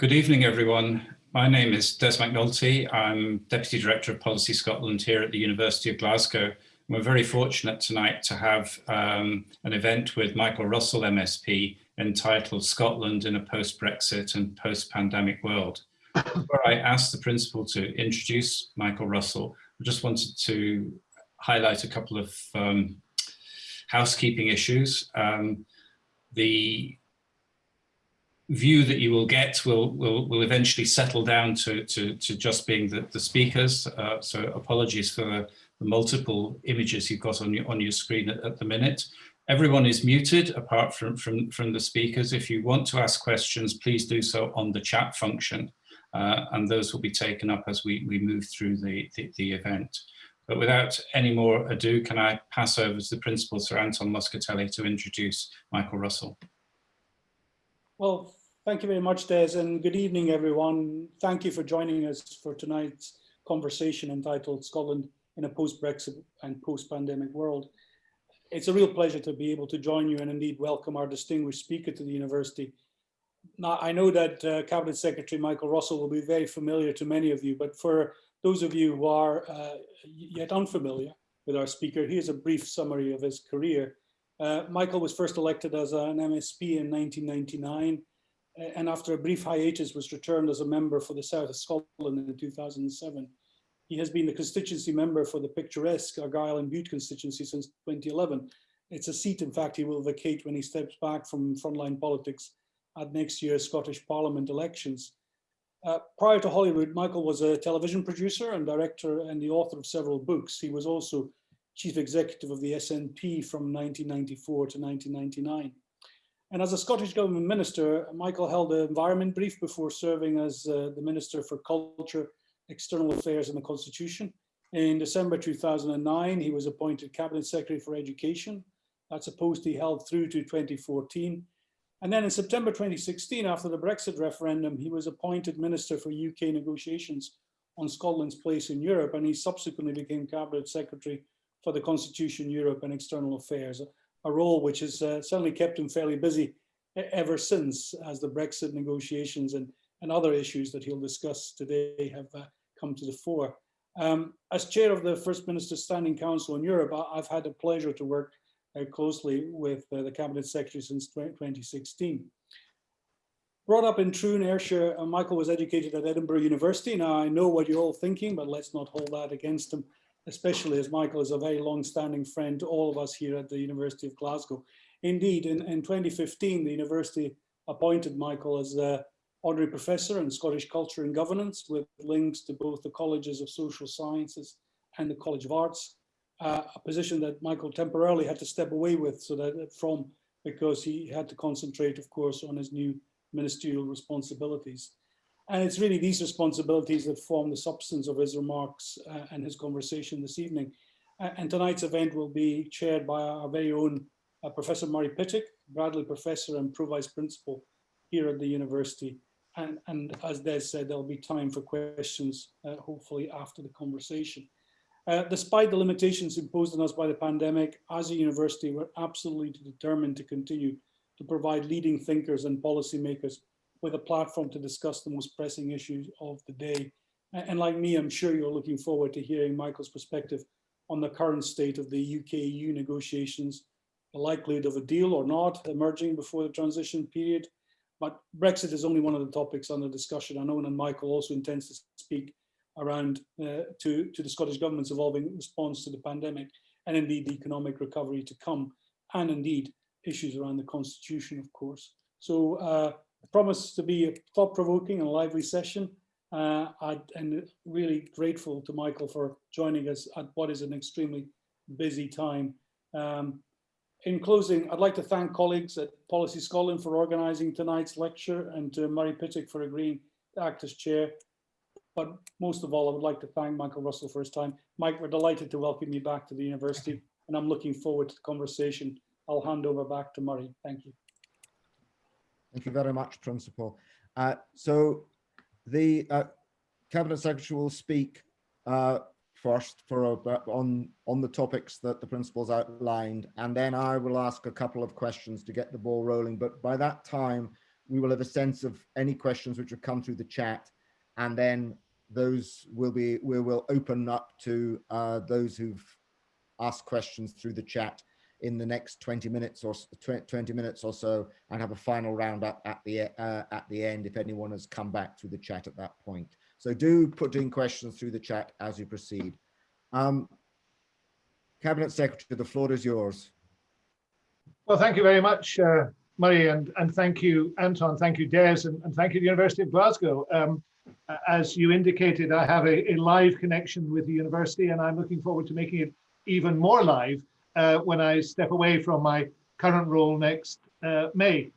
Good evening, everyone. My name is Des McNulty. I'm Deputy Director of Policy Scotland here at the University of Glasgow. We're very fortunate tonight to have um, an event with Michael Russell MSP entitled Scotland in a Post-Brexit and Post-Pandemic World. Before I asked the principal to introduce Michael Russell, I just wanted to highlight a couple of um, housekeeping issues. Um, the view that you will get will will, will eventually settle down to, to, to just being the, the speakers. Uh, so apologies for the, multiple images you've got on your, on your screen at, at, the minute. Everyone is muted apart from, from, from the speakers. If you want to ask questions, please do so on the chat function. Uh, and those will be taken up as we, we move through the, the, the event. But without any more ado, can I pass over to the Principal Sir Anton Muscatelli to introduce Michael Russell. Well, Thank you very much, Des, and good evening, everyone. Thank you for joining us for tonight's conversation entitled Scotland in a post-Brexit and post-pandemic world. It's a real pleasure to be able to join you and indeed welcome our distinguished speaker to the university. Now, I know that uh, Cabinet Secretary Michael Russell will be very familiar to many of you, but for those of you who are uh, yet unfamiliar with our speaker, here's a brief summary of his career. Uh, Michael was first elected as an MSP in 1999 and after a brief hiatus was returned as a member for the South of Scotland in 2007. He has been the constituency member for the picturesque Argyll and Bute constituency since 2011. It's a seat, in fact, he will vacate when he steps back from frontline politics at next year's Scottish Parliament elections. Uh, prior to Holyrood, Michael was a television producer and director and the author of several books. He was also chief executive of the SNP from 1994 to 1999. And as a Scottish Government Minister, Michael held an environment brief before serving as uh, the Minister for Culture, External Affairs and the Constitution. In December 2009, he was appointed Cabinet Secretary for Education. That's a post he held through to 2014. And then in September 2016, after the Brexit referendum, he was appointed Minister for UK negotiations on Scotland's place in Europe, and he subsequently became Cabinet Secretary for the Constitution, Europe and External Affairs a role which has uh, certainly kept him fairly busy ever since as the Brexit negotiations and, and other issues that he'll discuss today have uh, come to the fore. Um, as chair of the First Minister's Standing Council in Europe, I've had the pleasure to work uh, closely with uh, the Cabinet Secretary since 2016. Brought up in Troon, Ayrshire, uh, Michael was educated at Edinburgh University. Now I know what you're all thinking, but let's not hold that against him especially as Michael is a very long-standing friend to all of us here at the University of Glasgow. Indeed, in, in 2015, the university appointed Michael as a honorary professor in Scottish culture and governance with links to both the colleges of social sciences and the College of Arts, uh, a position that Michael temporarily had to step away with so that from because he had to concentrate, of course, on his new ministerial responsibilities. And it's really these responsibilities that form the substance of his remarks uh, and his conversation this evening. Uh, and tonight's event will be chaired by our very own uh, Professor Murray Pittock, Bradley Professor and Pro-Vice Principal here at the university. And, and as Des said, there'll be time for questions, uh, hopefully after the conversation. Uh, despite the limitations imposed on us by the pandemic, as a university, we're absolutely determined to continue to provide leading thinkers and policymakers with a platform to discuss the most pressing issues of the day. And like me, I'm sure you're looking forward to hearing Michael's perspective on the current state of the UK-EU negotiations, the likelihood of a deal or not emerging before the transition period. But Brexit is only one of the topics under discussion. I know and Michael also intends to speak around uh, to, to the Scottish Government's evolving response to the pandemic and indeed the economic recovery to come and indeed issues around the constitution, of course. So uh, promised to be a thought-provoking and lively session. Uh, and really grateful to Michael for joining us at what is an extremely busy time. Um, in closing, I'd like to thank colleagues at Policy Scotland for organising tonight's lecture and to Murray Pittock for agreeing to act as chair. But most of all, I would like to thank Michael Russell for his time. Mike, we're delighted to welcome you back to the university and I'm looking forward to the conversation. I'll hand over back to Murray. Thank you. Thank you very much, Principal. Uh, so the uh, Cabinet Secretary will speak uh, first for a, on on the topics that the principals outlined, and then I will ask a couple of questions to get the ball rolling. But by that time, we will have a sense of any questions which have come through the chat, and then those will be we will open up to uh, those who've asked questions through the chat in the next 20 minutes or 20 minutes or so and have a final roundup at the uh, at the end if anyone has come back through the chat at that point. So do put in questions through the chat as you proceed. Um, Cabinet Secretary, the floor is yours. Well, thank you very much, uh, Murray, and, and thank you, Anton, thank you, Des, and, and thank you, the University of Glasgow. Um, as you indicated, I have a, a live connection with the university, and I'm looking forward to making it even more live uh, when I step away from my current role next uh, May.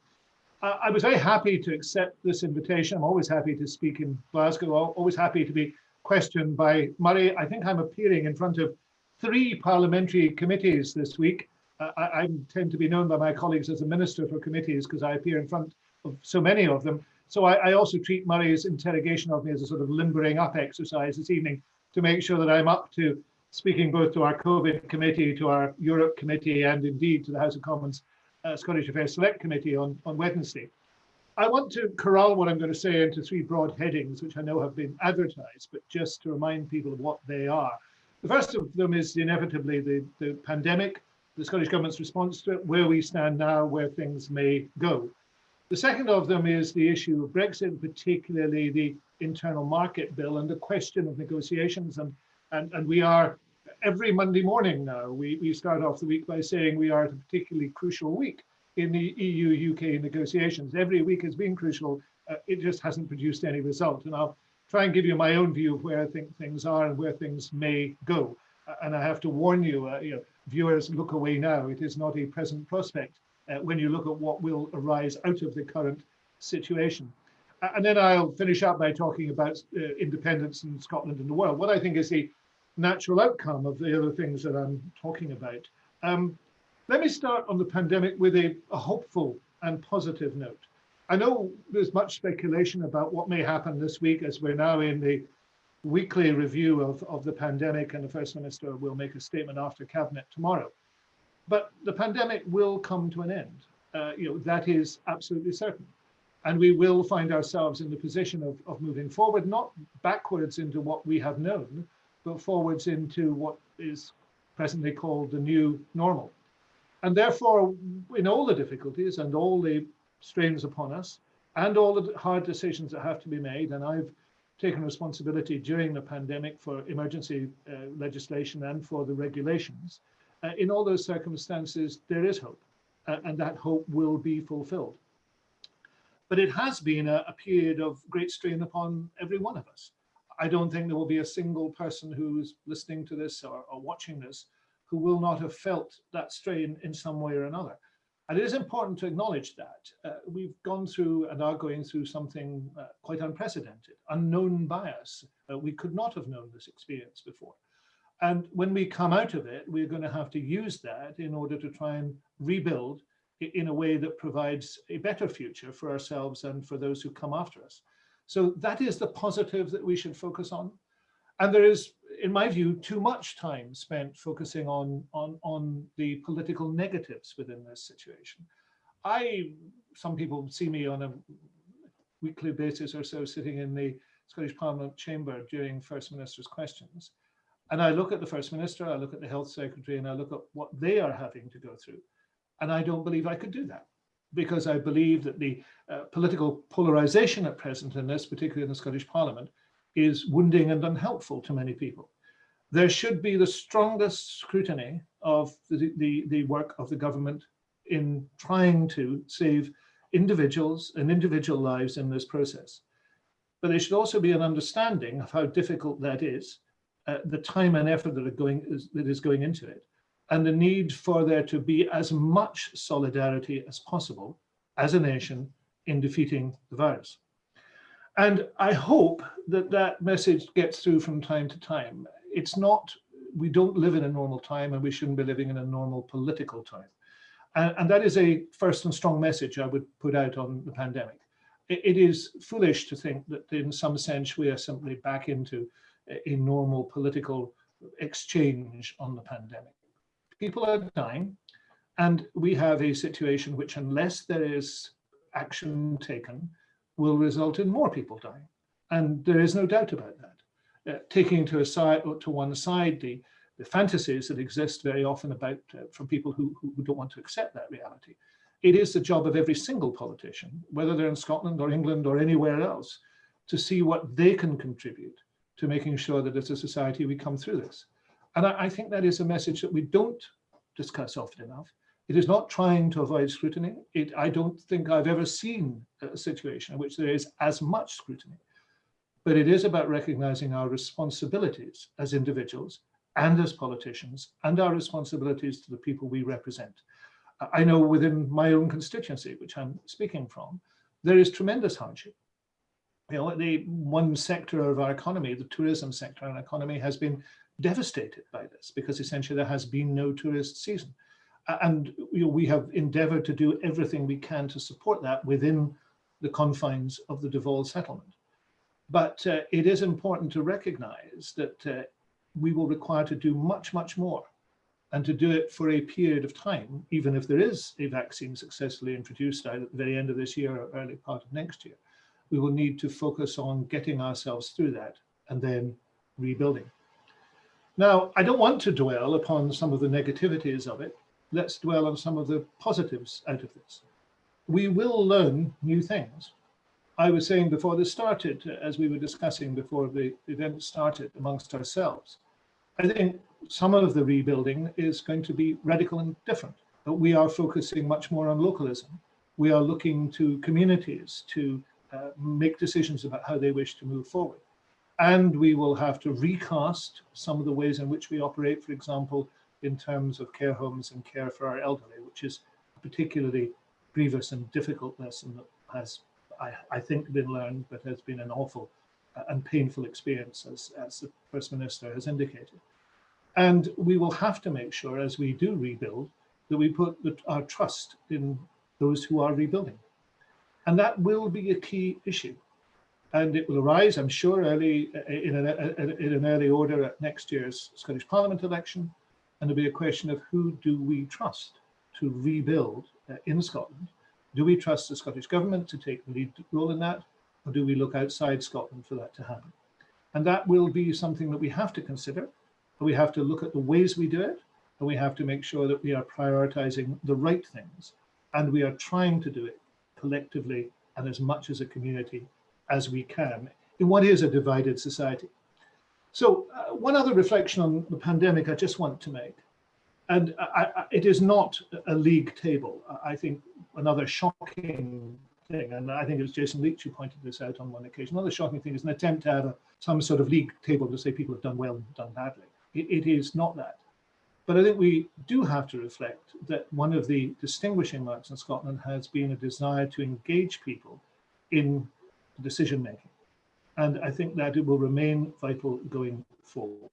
I, was very happy to accept this invitation. I'm always happy to speak in Glasgow, always happy to be questioned by Murray. I think I'm appearing in front of three parliamentary committees this week. Uh, I, I tend to be known by my colleagues as a minister for committees because I appear in front of so many of them. So I, I also treat Murray's interrogation of me as a sort of limbering up exercise this evening to make sure that I'm up to speaking both to our COVID committee, to our Europe committee, and indeed to the House of Commons uh, Scottish Affairs Select Committee on, on Wednesday. I want to corral what I'm going to say into three broad headings, which I know have been advertised, but just to remind people of what they are. The first of them is inevitably the, the pandemic, the Scottish Government's response to it, where we stand now, where things may go. The second of them is the issue of Brexit, particularly the internal market bill and the question of negotiations. And, and, and we are, every Monday morning now, we, we start off the week by saying we are at a particularly crucial week in the EU-UK negotiations. Every week has been crucial. Uh, it just hasn't produced any result. And I'll try and give you my own view of where I think things are and where things may go. Uh, and I have to warn you, uh, you know, viewers, look away now. It is not a present prospect uh, when you look at what will arise out of the current situation. Uh, and then I'll finish up by talking about uh, independence in Scotland and the world. What I think is the natural outcome of the other things that I'm talking about. Um, let me start on the pandemic with a, a hopeful and positive note. I know there's much speculation about what may happen this week as we're now in the weekly review of, of the pandemic and the First Minister will make a statement after Cabinet tomorrow. But the pandemic will come to an end. Uh, you know, that is absolutely certain. And we will find ourselves in the position of, of moving forward, not backwards into what we have known, but forwards into what is presently called the new normal. And therefore, in all the difficulties and all the strains upon us, and all the hard decisions that have to be made, and I've taken responsibility during the pandemic for emergency uh, legislation and for the regulations. Uh, in all those circumstances, there is hope, uh, and that hope will be fulfilled. But it has been a, a period of great strain upon every one of us. I don't think there will be a single person who's listening to this or, or watching this who will not have felt that strain in some way or another. And it is important to acknowledge that. Uh, we've gone through and are going through something uh, quite unprecedented, unknown bias. Uh, we could not have known this experience before. And when we come out of it, we're going to have to use that in order to try and rebuild in a way that provides a better future for ourselves and for those who come after us. So that is the positive that we should focus on. And there is, in my view, too much time spent focusing on, on, on the political negatives within this situation. I, some people see me on a weekly basis or so sitting in the Scottish Parliament chamber during First Minister's questions. And I look at the First Minister, I look at the Health Secretary, and I look at what they are having to go through. And I don't believe I could do that because I believe that the uh, political polarization at present in this, particularly in the Scottish Parliament, is wounding and unhelpful to many people. There should be the strongest scrutiny of the, the, the work of the government in trying to save individuals and individual lives in this process. But there should also be an understanding of how difficult that is, uh, the time and effort that, are going, is, that is going into it, and the need for there to be as much solidarity as possible as a nation in defeating the virus. And I hope that that message gets through from time to time. It's not, we don't live in a normal time and we shouldn't be living in a normal political time. And, and that is a first and strong message I would put out on the pandemic. It, it is foolish to think that in some sense we are simply back into a, a normal political exchange on the pandemic. People are dying and we have a situation which unless there is action taken will result in more people dying. And there is no doubt about that. Uh, taking to, a side, to one side the, the fantasies that exist very often about uh, from people who, who don't want to accept that reality. It is the job of every single politician, whether they're in Scotland or England or anywhere else, to see what they can contribute to making sure that as a society we come through this. And I, I think that is a message that we don't discuss often enough. It is not trying to avoid scrutiny. It, I don't think I've ever seen a situation in which there is as much scrutiny, but it is about recognizing our responsibilities as individuals and as politicians and our responsibilities to the people we represent. I know within my own constituency, which I'm speaking from, there is tremendous hardship. You know, the one sector of our economy, the tourism sector and economy has been devastated by this because essentially there has been no tourist season. And you know, we have endeavored to do everything we can to support that within the confines of the Devolve settlement. But uh, it is important to recognize that uh, we will require to do much, much more and to do it for a period of time, even if there is a vaccine successfully introduced at the very end of this year or early part of next year, we will need to focus on getting ourselves through that and then rebuilding. Now, I don't want to dwell upon some of the negativities of it. Let's dwell on some of the positives out of this. We will learn new things. I was saying before this started, as we were discussing before the event started amongst ourselves, I think some of the rebuilding is going to be radical and different, but we are focusing much more on localism. We are looking to communities to uh, make decisions about how they wish to move forward. And we will have to recast some of the ways in which we operate, for example, in terms of care homes and care for our elderly, which is a particularly grievous and difficult lesson that has, I, I think, been learned, but has been an awful uh, and painful experience, as, as the First Minister has indicated. And we will have to make sure, as we do rebuild, that we put the, our trust in those who are rebuilding. And that will be a key issue. And it will arise, I'm sure, early uh, in an, uh, uh, in an early order at next year's Scottish Parliament election. And it'll be a question of who do we trust to rebuild uh, in Scotland? Do we trust the Scottish Government to take the lead role in that? Or do we look outside Scotland for that to happen? And that will be something that we have to consider we have to look at the ways we do it, and we have to make sure that we are prioritizing the right things, and we are trying to do it collectively and as much as a community as we can in what is a divided society. So uh, one other reflection on the pandemic I just want to make, and I, I, it is not a league table. I think another shocking thing, and I think it was Jason Leitch who pointed this out on one occasion, another shocking thing is an attempt to have a, some sort of league table to say people have done well and done badly. It, it is not that. But I think we do have to reflect that one of the distinguishing marks in Scotland has been a desire to engage people in decision making. And I think that it will remain vital going forward.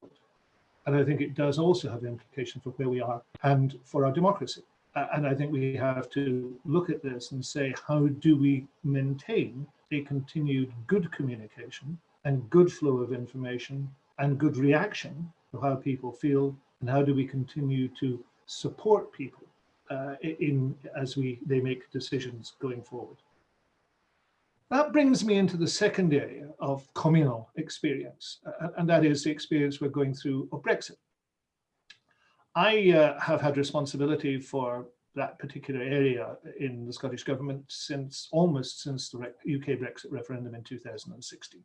And I think it does also have implications for where we are and for our democracy. And I think we have to look at this and say, how do we maintain a continued good communication and good flow of information and good reaction of how people feel and how do we continue to support people uh, in as we they make decisions going forward. That brings me into the second area of communal experience, and that is the experience we're going through of Brexit. I uh, have had responsibility for that particular area in the Scottish Government since almost since the UK Brexit referendum in 2016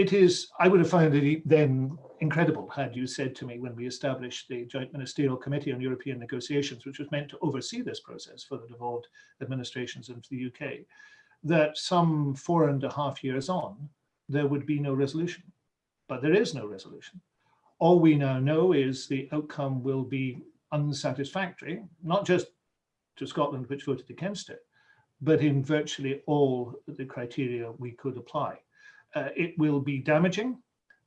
it is, I would have found it then incredible had you said to me when we established the Joint Ministerial Committee on European Negotiations, which was meant to oversee this process for the devolved administrations in the UK, that some four and a half years on, there would be no resolution. But there is no resolution. All we now know is the outcome will be unsatisfactory, not just to Scotland, which voted against it, but in virtually all the criteria we could apply uh, it will be damaging.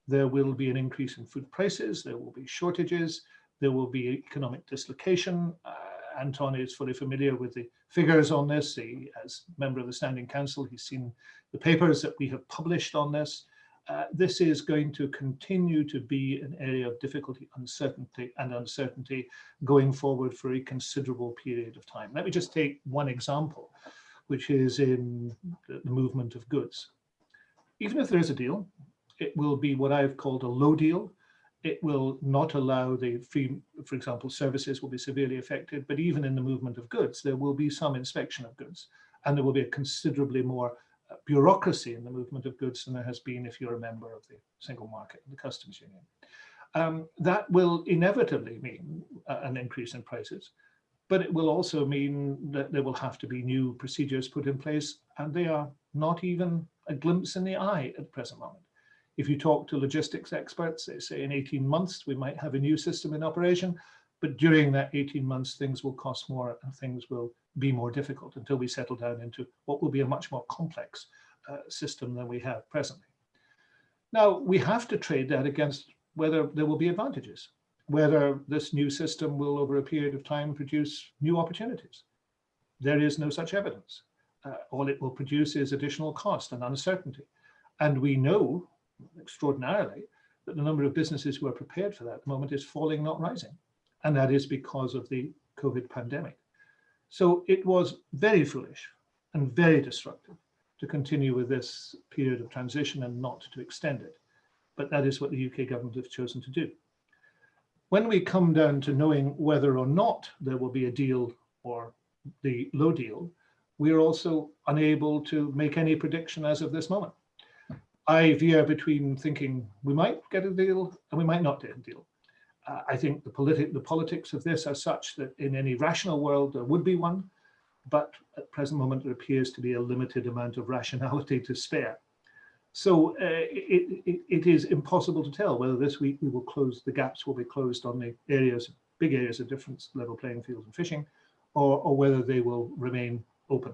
There will be an increase in food prices. There will be shortages. There will be economic dislocation. Uh, Anton is fully familiar with the figures on this. He, as member of the Standing Council, he's seen the papers that we have published on this. Uh, this is going to continue to be an area of difficulty, uncertainty and uncertainty going forward for a considerable period of time. Let me just take one example. which is in the the movement of goods. Even if there is a deal, it will be what I've called a low deal. It will not allow the free, for example, services will be severely affected, but even in the movement of goods, there will be some inspection of goods and there will be a considerably more uh, bureaucracy in the movement of goods than there has been if you're a member of the single market, and the customs union. Um, that will inevitably mean uh, an increase in prices, but it will also mean that there will have to be new procedures put in place and they are not even a glimpse in the eye at the present moment. If you talk to logistics experts, they say in 18 months, we might have a new system in operation, but during that 18 months, things will cost more and things will be more difficult until we settle down into what will be a much more complex uh, system than we have presently. Now, we have to trade that against whether there will be advantages, whether this new system will over a period of time produce new opportunities. There is no such evidence. Uh, all it will produce is additional cost and uncertainty. And we know extraordinarily that the number of businesses who are prepared for that moment is falling, not rising. And that is because of the COVID pandemic. So it was very foolish and very destructive to continue with this period of transition and not to extend it. But that is what the UK government have chosen to do. When we come down to knowing whether or not there will be a deal or the low deal, we are also unable to make any prediction as of this moment. I veer between thinking we might get a deal and we might not get a deal. Uh, I think the, politi the politics of this are such that in any rational world there would be one, but at present moment there appears to be a limited amount of rationality to spare. So uh, it, it, it is impossible to tell whether this week we will close, the gaps will be closed on the areas, big areas of difference, level playing field and fishing, or, or whether they will remain open.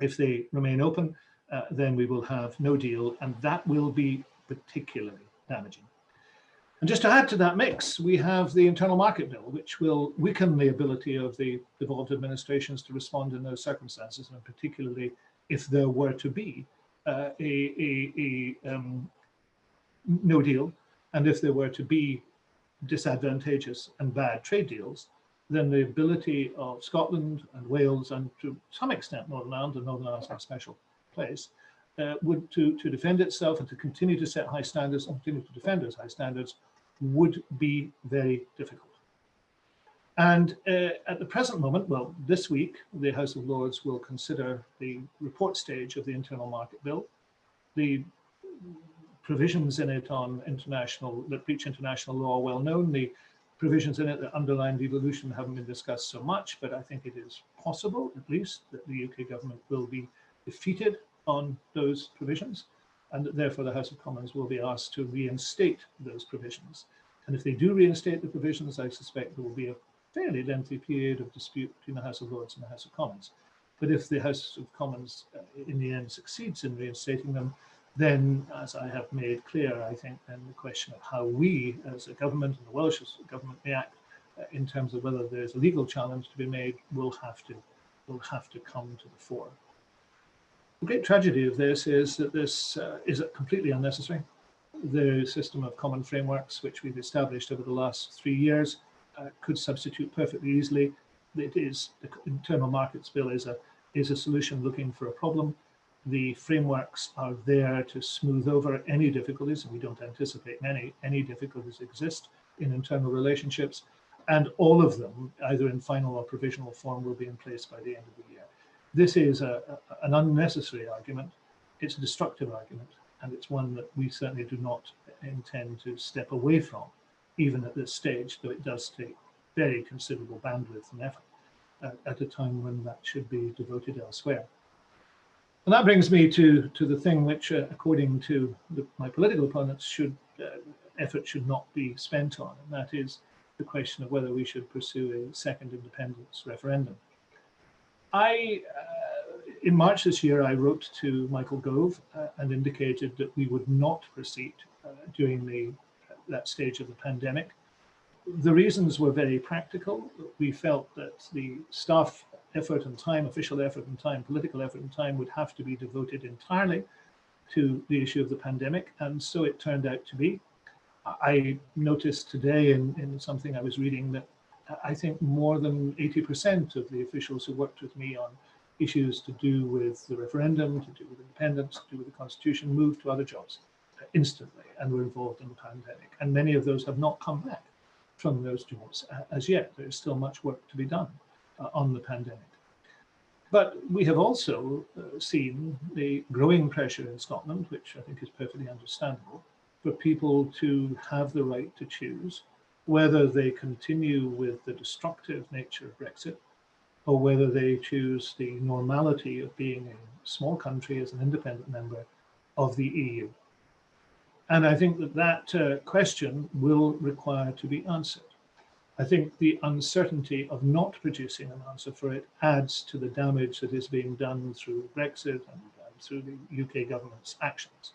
If they remain open, uh, then we will have no deal and that will be particularly damaging. And just to add to that mix, we have the internal market bill, which will weaken the ability of the devolved administrations to respond in those circumstances, and particularly if there were to be uh, a, a, a um, no deal, and if there were to be disadvantageous and bad trade deals, then the ability of Scotland and Wales, and to some extent Northern Ireland, and Northern Ireland is a special place, uh, would to, to defend itself and to continue to set high standards and continue to defend those high standards would be very difficult. And uh, at the present moment, well, this week, the House of Lords will consider the report stage of the Internal Market Bill. The provisions in it on international, that breach international law are well known. The provisions in it that underline devolution haven't been discussed so much, but I think it is possible, at least, that the UK government will be defeated on those provisions and therefore the House of Commons will be asked to reinstate those provisions. And if they do reinstate the provisions, I suspect there will be a fairly lengthy period of dispute between the House of Lords and the House of Commons. But if the House of Commons uh, in the end succeeds in reinstating them, then as I have made clear, I think then the question of how we as a government and the Welsh government react uh, in terms of whether there's a legal challenge to be made will have to will have to come to the fore. The great tragedy of this is that this uh, is completely unnecessary. The system of common frameworks, which we've established over the last three years, uh, could substitute perfectly easily. It is the internal markets bill is a is a solution looking for a problem. The frameworks are there to smooth over any difficulties, and we don't anticipate any any difficulties exist in internal relationships. And all of them, either in final or provisional form, will be in place by the end of the year. This is a, a, an unnecessary argument. It's a destructive argument, and it's one that we certainly do not intend to step away from, even at this stage, though it does take very considerable bandwidth and effort uh, at a time when that should be devoted elsewhere. And that brings me to, to the thing which, uh, according to the, my political opponents, should uh, effort should not be spent on, and that is the question of whether we should pursue a second independence referendum. I, uh, in March this year, I wrote to Michael Gove uh, and indicated that we would not proceed uh, during the that stage of the pandemic. The reasons were very practical. We felt that the staff effort and time, official effort and time, political effort and time would have to be devoted entirely to the issue of the pandemic. And so it turned out to be. I noticed today in, in something I was reading that I think more than 80% of the officials who worked with me on issues to do with the referendum, to do with independence, to do with the constitution, moved to other jobs instantly and were involved in the pandemic. And many of those have not come back from those jobs as yet. There's still much work to be done uh, on the pandemic. But we have also uh, seen the growing pressure in Scotland, which I think is perfectly understandable, for people to have the right to choose whether they continue with the destructive nature of Brexit or whether they choose the normality of being a small country as an independent member of the EU. And I think that that uh, question will require to be answered. I think the uncertainty of not producing an answer for it adds to the damage that is being done through Brexit and, and through the UK government's actions.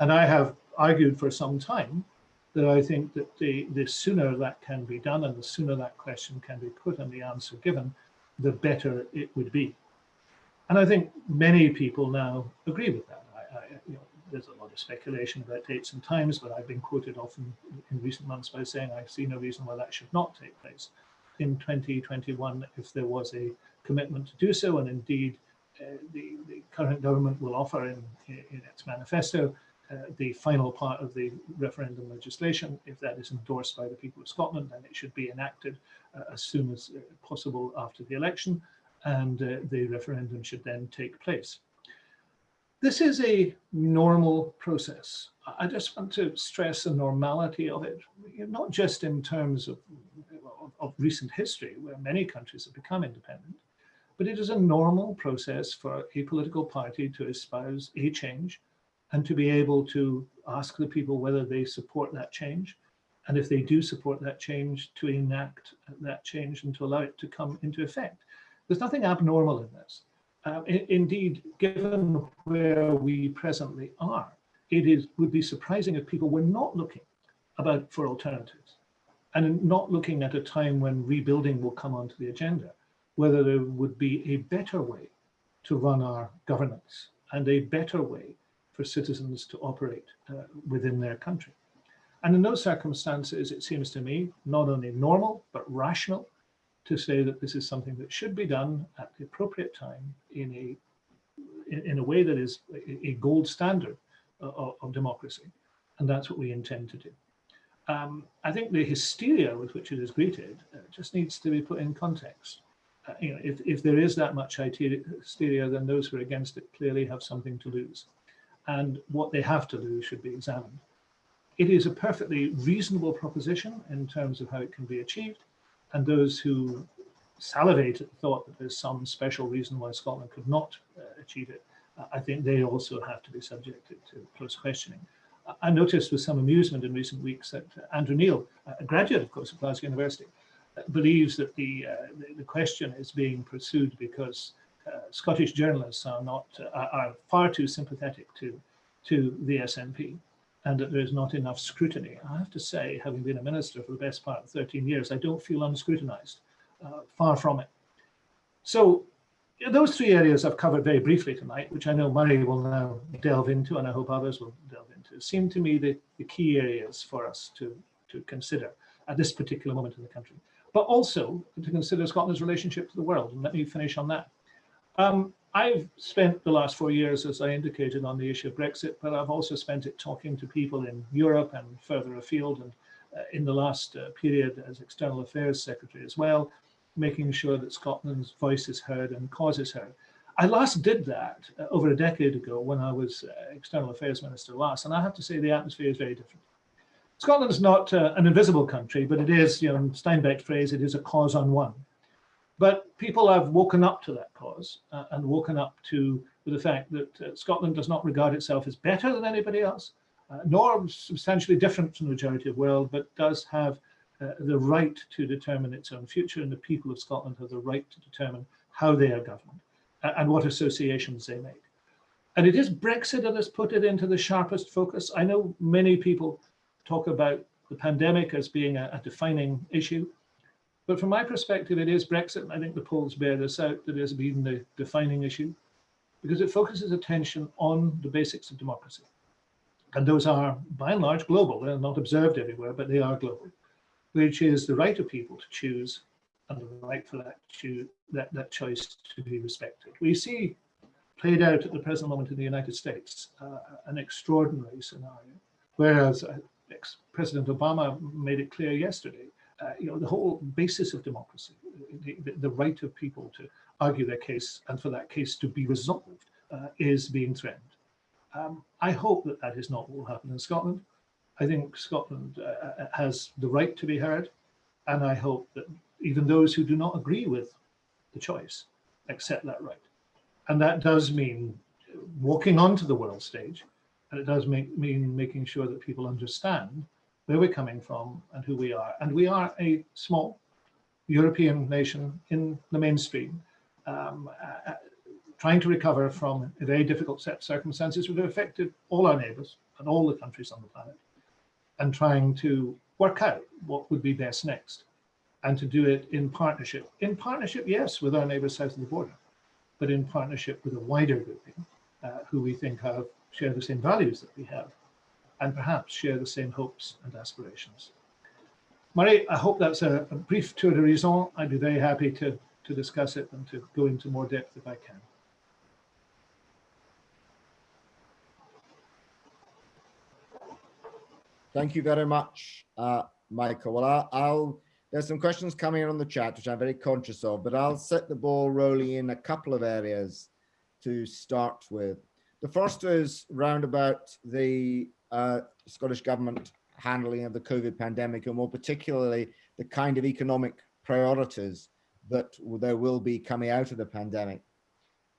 And I have argued for some time that I think that the, the sooner that can be done and the sooner that question can be put and the answer given, the better it would be. And I think many people now agree with that. I, I, you know, there's a lot of speculation about dates and times, but I've been quoted often in recent months by saying I see no reason why that should not take place in 2021 if there was a commitment to do so. And indeed, uh, the, the current government will offer in, in its manifesto the final part of the referendum legislation. If that is endorsed by the people of Scotland, then it should be enacted uh, as soon as uh, possible after the election, and uh, the referendum should then take place. This is a normal process. I just want to stress the normality of it, not just in terms of, of, of recent history, where many countries have become independent, but it is a normal process for a political party to espouse a change and to be able to ask the people whether they support that change. And if they do support that change, to enact that change and to allow it to come into effect. There's nothing abnormal in this. Uh, I- indeed, given where we presently are, it is would be surprising if people were not looking about for alternatives and not looking at a time when rebuilding will come onto the agenda, whether there would be a better way to run our governance and a better way for citizens to operate uh, within their country. And in those circumstances, it seems to me not only normal, but rational to say that this is something that should be done at the appropriate time in a, in, a way that is a, gold standard of, of democracy. And that's what we intend to do. Um, I think the hysteria with which it is greeted uh, just needs to be put in context. Uh, you know, if, if there is that much hysteria, then those who are against it clearly have something to lose. And what they have to lose should be examined. It is a perfectly reasonable proposition in terms of how it can be achieved. And those who salivate at the thought that there's some special reason why Scotland could not uh, achieve it, uh, I think they also have to be subjected to close questioning. I- noticed with some amusement in recent weeks that Andrew Neil, a graduate, of course, of Glasgow University, uh, believes that the, uh, the, question is being pursued because Scottish journalists are not uh, are- are far too sympathetic to to the SNP and that there is not enough scrutiny. I have to say, having been a minister for the best part of 13 years, I don't feel unscrutinized, uh, far from it. So those three areas I've covered very briefly tonight, which I know Murray will now delve into, and I hope others will delve into, seem to me the, the key areas for us to, to consider at this particular moment in the country, but also to consider Scotland's relationship to the world. And let me finish on that. Um, I've spent the last four years, as I indicated, on the issue of Brexit, but I've also spent it talking to people in Europe and further afield, and uh, in the last uh, period as External Affairs Secretary as well, making sure that Scotland's voice is heard and cause is heard. I last did that uh, over a decade ago when I was uh, External Affairs Minister last, and I have to say the atmosphere is very different. Scotland is not uh, an invisible country, but it is, you know, in Steinbeck's phrase, it is a cause on one. But people have woken up to that cause uh, and woken up to the fact that uh, Scotland does not regard itself as better than anybody else, uh, nor substantially different from the majority of the world, but does have uh, the right to determine its own future, and the people of Scotland have the right to determine how they are governed uh, and what associations they make. And it is Brexit that has put it into the sharpest focus. I know many people talk about the pandemic as being a, a defining issue. But from my perspective, it is Brexit, and I think the polls bear this out, that has been the defining issue, because it focuses attention on the basics of democracy. And those are, by and large, global. They're not observed everywhere, but they are global, which is the right of people to choose and the right for that, that, that choice to be respected. We see played out at the present moment in the United States uh, an extraordinary scenario, whereas uh, President Obama made it clear yesterday, uh, you know, the whole basis of democracy, the, the, right of people to argue their case and for that case to be resolved uh, is being threatened. Um, I hope that that is not what will happen in Scotland. I think Scotland uh, uh, has the right to be heard, and I hope that even those who do not agree with the choice accept that right. And that does mean walking onto the world stage, and it does make, mean making sure that people understand where we're coming from and who we are. And we are a small European nation in the mainstream, um, uh, trying to recover from a very difficult set of circumstances which have affected all our neighbours and all the countries on the planet, and trying to work out what would be best next, and to do it in partnership. In partnership, yes, with our neighbours south of the border, but in partnership with a wider grouping uh, who we think have share the same values that we have and perhaps share the same hopes and aspirations. Murray, I hope that's a, a brief tour d'horizon. I'd be very happy to, to discuss it and to go into more depth if I can. Thank you very much, uh, Michael. Well, I'll, I'll, there's some questions coming in on the chat, which I'm very conscious of, but I'll set the ball rolling in a couple of areas to start with. The first is round about the uh, Scottish Government handling of the COVID pandemic, and more particularly the kind of economic priorities that there will be coming out of the pandemic.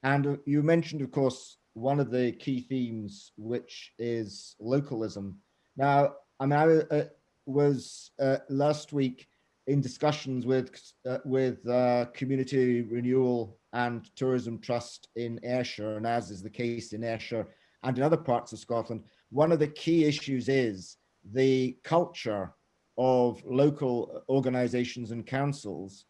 And uh, you mentioned, of course, one of the key themes, which is localism. Now, I mean, I uh, was uh, last week in discussions with uh, with uh, community renewal and tourism trust in Ayrshire, and as is the case in Ayrshire and in other parts of Scotland, one of the key issues is the culture of local organizations and councils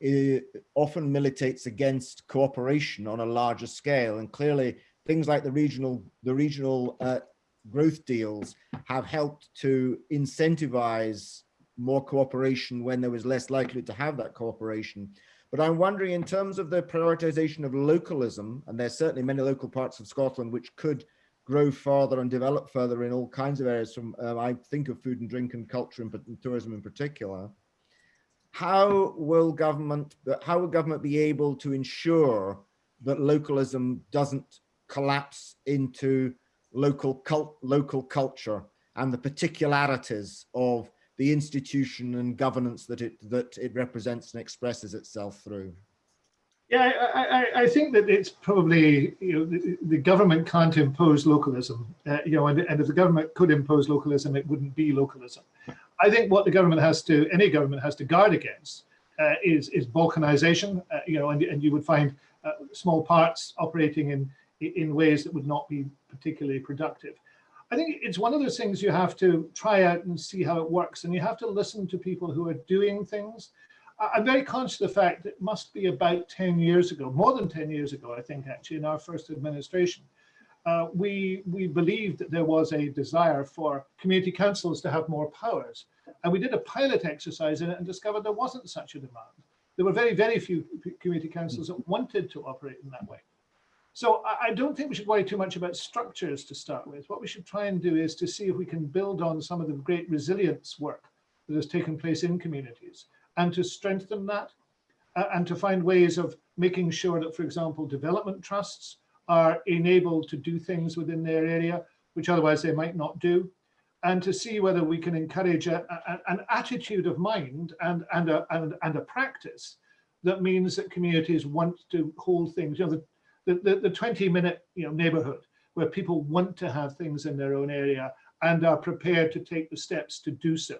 it often militates against cooperation on a larger scale and clearly things like the regional the regional uh, growth deals have helped to incentivize more cooperation when there was less likely to have that cooperation. But I'm wondering in terms of the prioritization of localism, and there's certainly many local parts of Scotland which could grow further and develop further in all kinds of areas from, uh, I think of food and drink and culture and, and tourism in particular. How will government, how will government be able to ensure that localism doesn't collapse into local cult, local culture and the particularities of the institution and governance that it that it represents and expresses itself through? Yeah, I, I, I think that it's probably, you know, the, the government can't impose localism, uh, you know, and, and if the government could impose localism, it wouldn't be localism. I think what the government has to, any government has to guard against uh, is, is balkanization, uh, you know, and, and you would find uh, small parts operating in, in ways that would not be particularly productive. I think it's one of those things you have to try out and see how it works. And you have to listen to people who are doing things. I'm very conscious of the fact that it must be about 10 years ago, more than 10 years ago, I think actually in our first administration, uh, we, we believed that there was a desire for community councils to have more powers. And we did a pilot exercise in it and discovered there wasn't such a demand. There were very, very few community councils that wanted to operate in that way. So I don't think we should worry too much about structures to start with. What we should try and do is to see if we can build on some of the great resilience work that has taken place in communities and to strengthen that uh, and to find ways of making sure that, for example, development trusts are enabled to do things within their area, which otherwise they might not do, and to see whether we can encourage a, a, an attitude of mind and, and, a, and, and a practice that means that communities want to hold things. You know, the, the, the, the 20 minute you know, neighborhood where people want to have things in their own area and are prepared to take the steps to do so.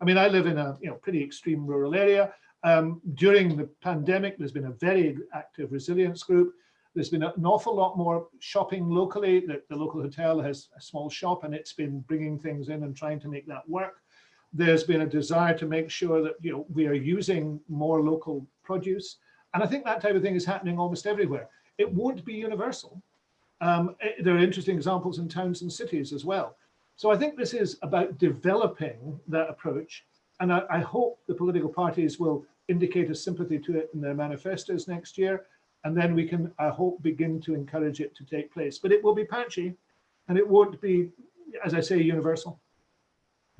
I mean, I live in a you know pretty extreme rural area. Um, during the pandemic, there's been a very active resilience group. There's been an awful lot more shopping locally. The, the local hotel has a small shop and it's been bringing things in and trying to make that work. There's been a desire to make sure that you know we are using more local produce. And I think that type of thing is happening almost everywhere. It won't be universal. Um, eh, there are interesting examples in towns and cities as well. So I think this is about developing that approach. And I, I hope the political parties will indicate a sympathy to it in their manifestos next year. And then we can, I hope, begin to encourage it to take place. But it will be patchy and it won't be, as I say, universal.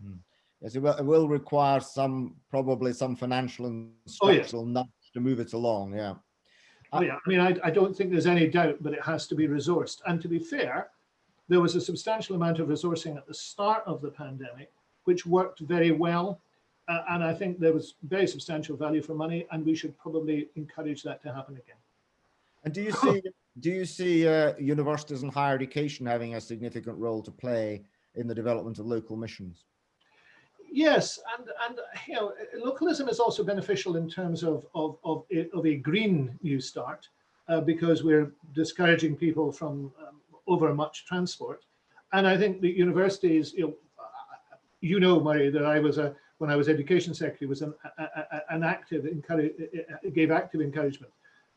Hmm. Yes, it will, it will require some, probably some financial and Oh, yes. structural nudge to move it along, yeah. Oh, yeah, I mean, I, I don't think there's any doubt, but it has to be resourced. And to be fair, there was a substantial amount of resourcing at the start of the pandemic, which worked very well. Uh, and I think there was very substantial value for money, and we should probably encourage that to happen again. And do you see, do you see uh, universities and higher education having a significant role to play in the development of local missions? Yes, and and you know, localism is also beneficial in terms of of of, a- of a green new start, uh, because we're discouraging people from um, over much transport, and I think the universities, you know, uh, you know, Murray, that I was a when I was education secretary was an a, a, an active encourage uh, uh, uh, gave active encouragement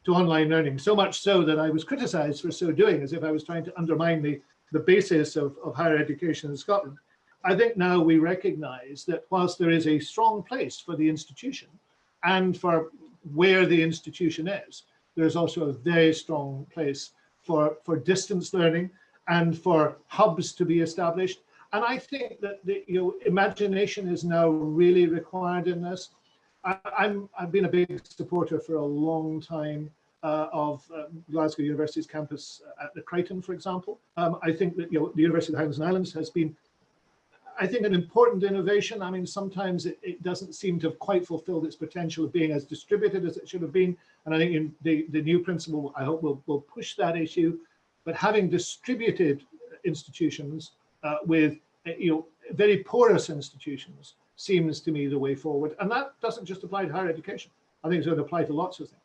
to online learning, so much so that I was criticised for so doing, as if I was trying to undermine the the basis of, of higher education in Scotland. I think now we recognize that whilst there is a strong place for the institution and for where the institution is, there's also a very strong place for, for distance learning and for hubs to be established. And I think that the you know, imagination is now really required in this. I, I'm, I've been a big supporter for a long time uh, of um, Glasgow University's campus at the Crichton, for example. Um, I think that you know, the University of the Highlands and Islands has been I think an important innovation. I mean, sometimes it, it, doesn't seem to have quite fulfilled its potential of being as distributed as it should have been. And I think in the, the new principal, I hope will, will push that issue. But having distributed institutions uh, with, uh, you know, very porous institutions seems to me the way forward. And that doesn't just apply to higher education. I think it's going to apply to lots of things.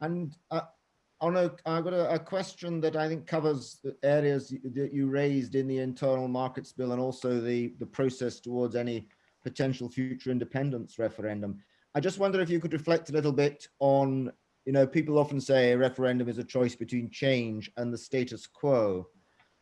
And uh, on a, I've got a, a, question that I think covers the areas that you raised in the internal markets bill and also the, the process towards any potential future independence referendum. I just wonder if you could reflect a little bit on, you know, people often say a referendum is a choice between change and the status quo.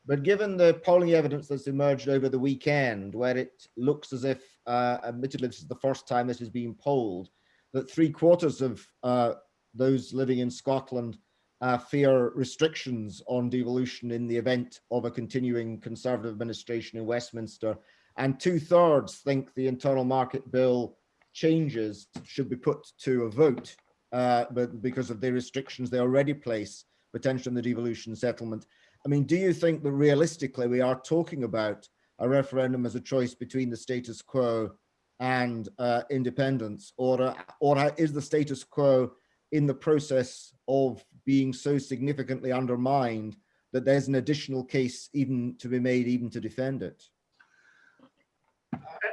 But given the polling evidence that's emerged over the weekend, where it looks as if, uh, admittedly, this is the first time this is being polled, that three quarters of uh, those living in Scotland uh, fear restrictions on devolution in the event of a continuing Conservative administration in Westminster. And two thirds think the internal market bill changes should be put to a vote, uh, but because of the restrictions they already place potentially in the devolution settlement. I mean, do you think that realistically we are talking about a referendum as a choice between the status quo and uh, independence, or, uh, or is the status quo in the process of being so significantly undermined that there's an additional case even to be made even to defend it?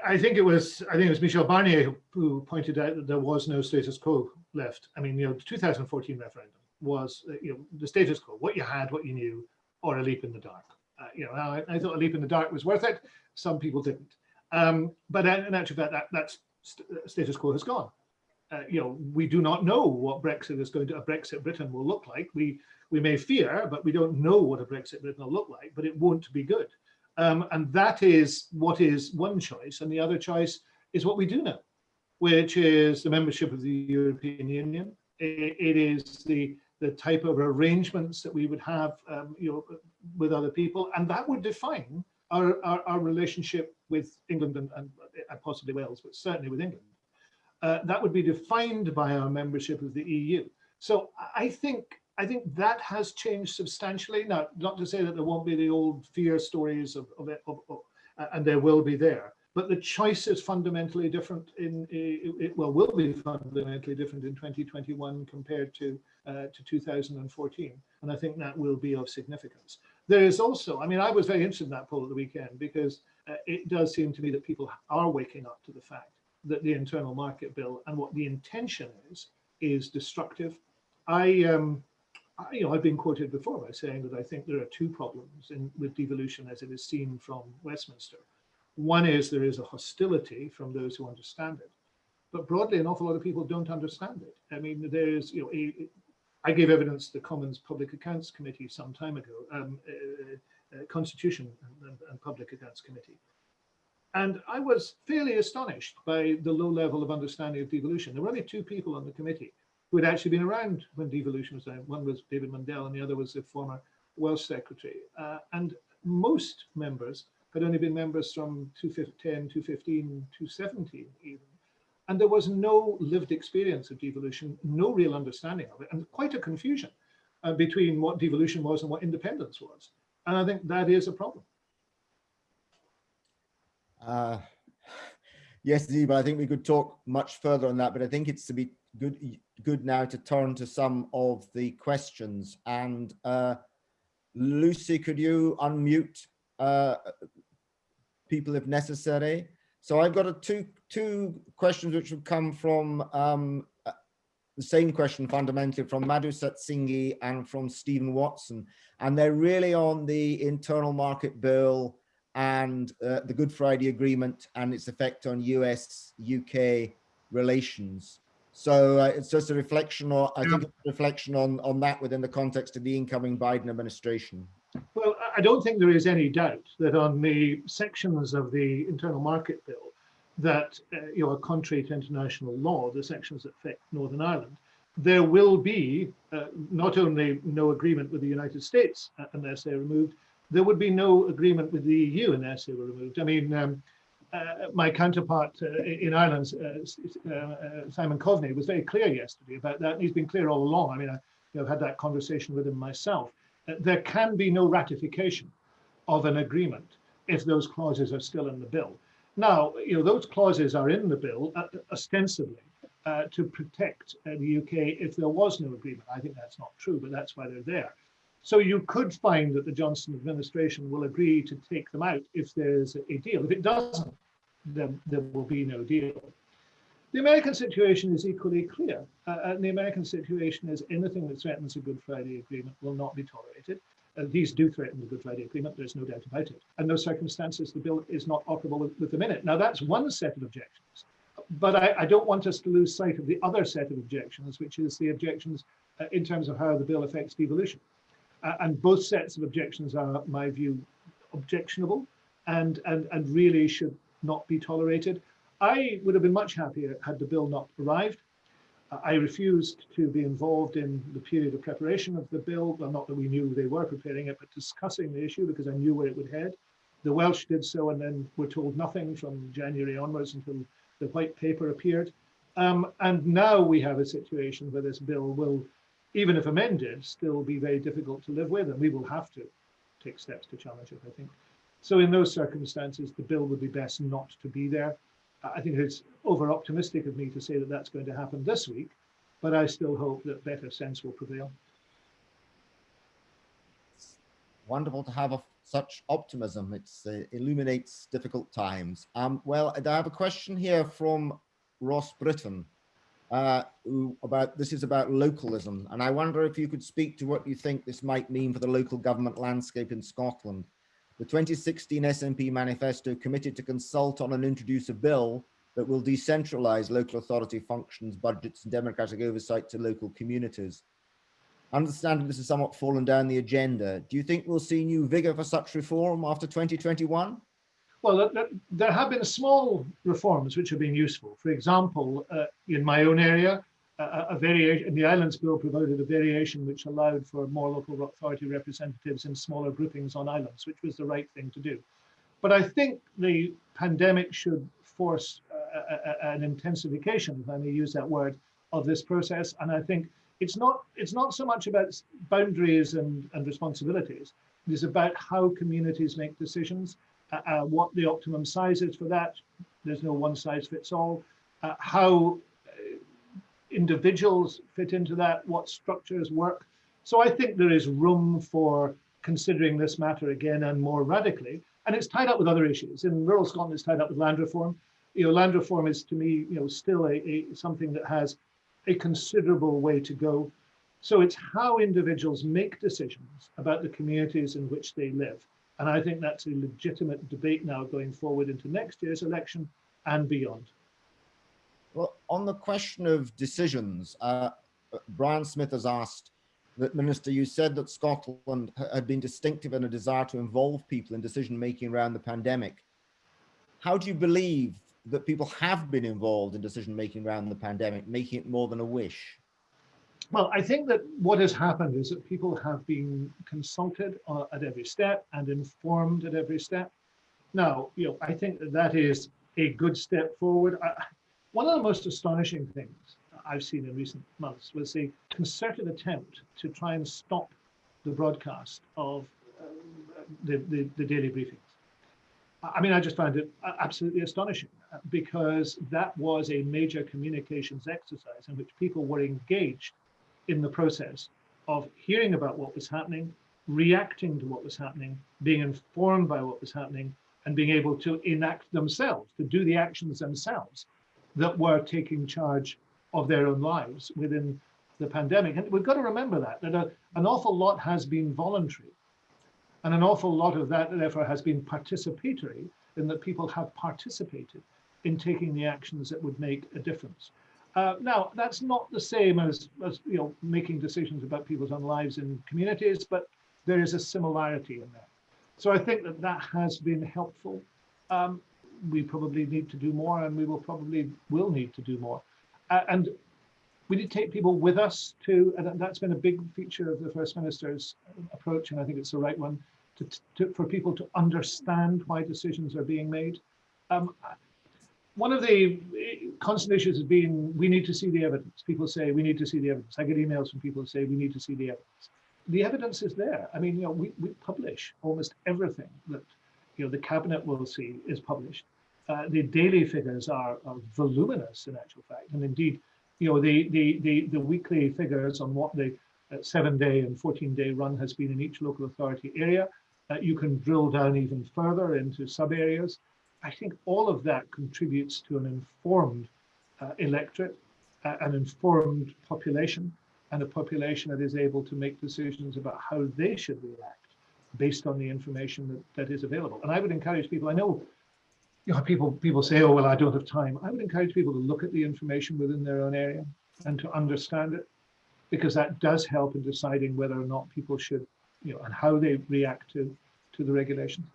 I think it was I think it was Michel Barnier who, pointed out that there was no status quo left. I mean, you know, the 2014 referendum was uh, you know the status quo, what you had, what you knew, or a leap in the dark. Uh, you know, I, I, thought a leap in the dark was worth it. Some people didn't. Um, but in actual fact, that that st status quo has gone. Uh, you know, we do not know what Brexit is going to, a Brexit Britain will look like. We we may fear, but we don't know what a Brexit Britain will look like, but it won't be good. Um, and that is what is one choice. And the other choice is what we do know, which is the membership of the European Union. it, it is the, the type of arrangements that we would have um, you know, with other people. And that would define our, our, our relationship with England and, and, and possibly Wales, but certainly with England. Uh, that would be defined by our membership of the EU. So I think I think that has changed substantially. Now, not to say that there won't be the old fear stories of, of it, of, of, and there will be there, but the choice is fundamentally different in, it, well, will be fundamentally different in 2021 compared to, uh, to 2014. And I think that will be of significance. There is also, I mean, I was very interested in that poll at the weekend because uh, it does seem to me that people are waking up to the fact that the internal market bill and what the intention is, is destructive. I, um, I, you know, I've been quoted before by saying that I think there are two problems in, with devolution as it is seen from Westminster. One is there is a hostility from those who understand it, but broadly, an awful lot of people don't understand it. I mean, there's, you know, a, I gave evidence to the Commons Public Accounts Committee some time ago, um, uh, uh, Constitution and, and, Public Accounts Committee. And I was fairly astonished by the low level of understanding of devolution. There were only two people on the committee who had actually been around when devolution was done. One was David Mundell and the other was the former Welsh secretary. Uh, and most members had only been members from 2010, 2015, 2017 even. And there was no lived experience of devolution, no real understanding of it, and quite a confusion uh, between what devolution was and what independence was. And I think that is a problem. Uh, yes, Zee, but I think we could talk much further on that, but I think it's to be good good now to turn to some of the questions. And uh, Lucy, could you unmute uh, people if necessary? So I've got a two two questions which would come from um, uh, the same question fundamentally from Madhu Satsinghi and from Stephen Watson. And they're really on the internal market bill and uh, the Good Friday Agreement and its effect on US-UK relations. So uh, it's just a reflection, or I think it's a reflection on on that within the context of the incoming Biden administration. Well, I don't think there is any doubt that on the sections of the internal market bill that uh, you know are contrary to international law, the sections that affect Northern Ireland, there will be uh, not only no agreement with the United States uh, unless they're removed, there would be no agreement with the EU unless they were removed. I mean. Um, uh, my counterpart uh, in Ireland, uh, uh, Simon Coveney, was very clear yesterday about that. And he's been clear all along. I mean, I, I've had that conversation with him myself. there can be no ratification of an agreement if those clauses are still in the bill. Now, you know, those clauses are in the bill uh, ostensibly uh, to protect uh, the UK if there was no agreement. I think that's not true, but that's why they're there. So you could find that the Johnson administration will agree to take them out if there's a deal. If it doesn't, then there will be no deal. The American situation is equally clear. Uh, and the American situation is anything that threatens a Good Friday Agreement will not be tolerated. Uh, these do threaten the Good Friday Agreement, there's no doubt about it. And those circumstances, the bill is not operable with, with the minute. Now, that's one set of objections. But I, I, don't want us to lose sight of the other set of objections, which is the objections uh, in terms of how the bill affects devolution. And both sets of objections are, my view, objectionable and, and, and really should not be tolerated. I would have been much happier had the bill not arrived. I refused to be involved in the period of preparation of the bill. Well, not that we knew they were preparing it, but discussing the issue because I knew where it would head. The Welsh did so and then were told nothing from January onwards until the white paper appeared. Um, and now we have a situation where this bill will even if amended, still be very difficult to live with, and we will have to take steps to challenge it, I think. So in those circumstances, the bill would be best not to be there. I think it's over optimistic of me to say that that's going to happen this week, but I still hope that better sense will prevail. It's wonderful to have such optimism. It uh, illuminates difficult times. Um, well, I have a question here from Ross Britton uh, about this is about localism. And I wonder if you could speak to what you think this might mean for the local government landscape in Scotland. The 2016 SNP manifesto committed to consult on and introduce a bill that will decentralize local authority functions, budgets and democratic oversight to local communities. Understanding this has somewhat fallen down the agenda, do you think we'll see new vigor for such reform after 2021? Well, there have been small reforms which have been useful. For example, uh, in my own area, a, a variation, in the Islands Bill provided a variation which allowed for more local authority representatives in smaller groupings on islands, which was the right thing to do. But I think the pandemic should force uh, a, an intensification, if I may use that word, of this process. And I think it's not it's not so much about boundaries and, and responsibilities. It is about how communities make decisions uh, uh, what the optimum size is for that. There's no one size fits all. Uh, how uh, individuals fit into that, what structures work. So I think there is room for considering this matter again and more radically. And it's tied up with other issues. In rural Scotland, it's tied up with land reform. You know, land reform is to me, you know, still a, a something that has a considerable way to go. So it's how individuals make decisions about the communities in which they live. And I think that's a legitimate debate now going forward into next year's election and beyond. Well, on the question of decisions, uh, Brian Smith has asked that Minister, you said that Scotland had been distinctive in a desire to involve people in decision making around the pandemic. how do you believe that people have been involved in decision making around the pandemic, making it more than a wish? Well, I think that what has happened is that people have been consulted uh, at every step and informed at every step. Now, you know, I think that that is a good step forward. I, one of the most astonishing things I've seen in recent months was a concerted attempt to try and stop the broadcast of the, the, the daily briefings. I mean, I just found it absolutely astonishing uh, because that was a major communications exercise in which people were engaged in the process of hearing about what was happening, reacting to what was happening, being informed by what was happening, and being able to enact themselves, to do the actions themselves that were taking charge of their own lives within the pandemic. And we've got to remember that, that a, an awful lot has been voluntary. And an awful lot of that, therefore, has been participatory in that people have participated in taking the actions that would make a difference. Uh, now, that's not the same as, as you know making decisions about people's own lives in communities, but there is a similarity in that. So I think that that has been helpful. Um, we probably need to do more, and we will probably will need to do more. Uh, and we did take people with us too, and that's been a big feature of the First Minister's approach, and I think it's the right one, to, to for people to understand why decisions are being made. Um, one of the constant issues has been we need to see the evidence. People say we need to see the evidence. I get emails from people who say we need to see the evidence. The evidence is there. I mean, you know, we, we publish almost everything that you know the cabinet will see is published. Uh, the daily figures are, are, voluminous in actual fact, and indeed, you know, the the the, the weekly figures on what the uh, seven-day and 14-day run has been in each local authority area. Uh, you can drill down even further into sub areas. I think all of that contributes to an informed uh, electorate, uh, an informed population, and a population that is able to make decisions about how they should react based on the information that, that is available. And I would encourage people, I know, you know people, people say, oh, well, I don't have time. I would encourage people to look at the information within their own area and to understand it, because that does help in deciding whether or not people should, you know, and how they react to, to the regulations.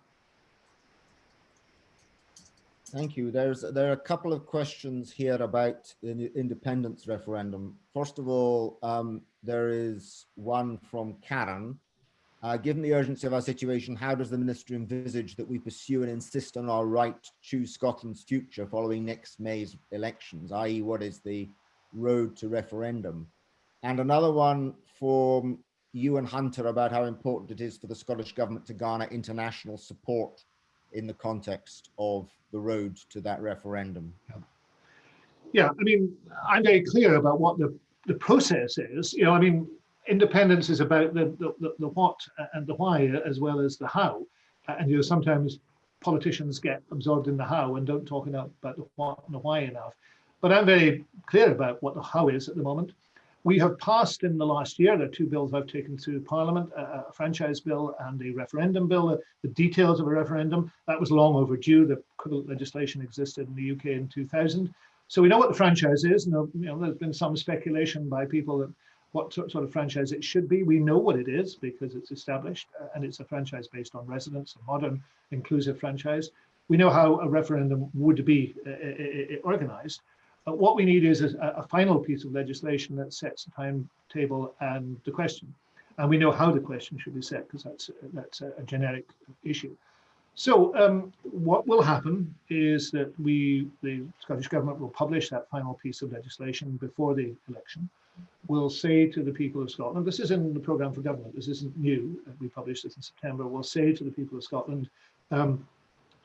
Thank you. There's there are a couple of questions here about the independence referendum. First of all, um, there is one from Karen. Uh, given the urgency of our situation, how does the minister envisage that we pursue and insist on our right to choose Scotland's future following next May's elections, i.e. what is the road to referendum? And another one from Euan Hunter about how important it is for the Scottish government to garner international support in the context of the road to that referendum? Yeah, I mean, I'm very clear about what the, the process is. You know, I mean, independence is about the, the, the what and the why as well as the how. And you know, sometimes politicians get absorbed in the how and don't talk enough about the what and the why enough. But I'm very clear about what the how is at the moment. We have passed in the last year, there are two bills I've taken through Parliament, a, a franchise bill and a referendum bill, the, the details of a referendum. That was long overdue. The legislation existed in the UK in 2000. So we know what the franchise is. And you know, there's been some speculation by people that what sort of franchise it should be. We know what it is because it's established uh, and it's a franchise based on residents, a modern inclusive franchise. We know how a referendum would be uh, uh, uh organized. But what we need is a, a, final piece of legislation that sets the timetable and the question. And we know how the question should be set because that's, that's a, a, generic issue. So um, what will happen is that we, the Scottish Government will publish that final piece of legislation before the election. We'll say to the people of Scotland, this is in the programme for government, this isn't new, we published this in September, we'll say to the people of Scotland, um,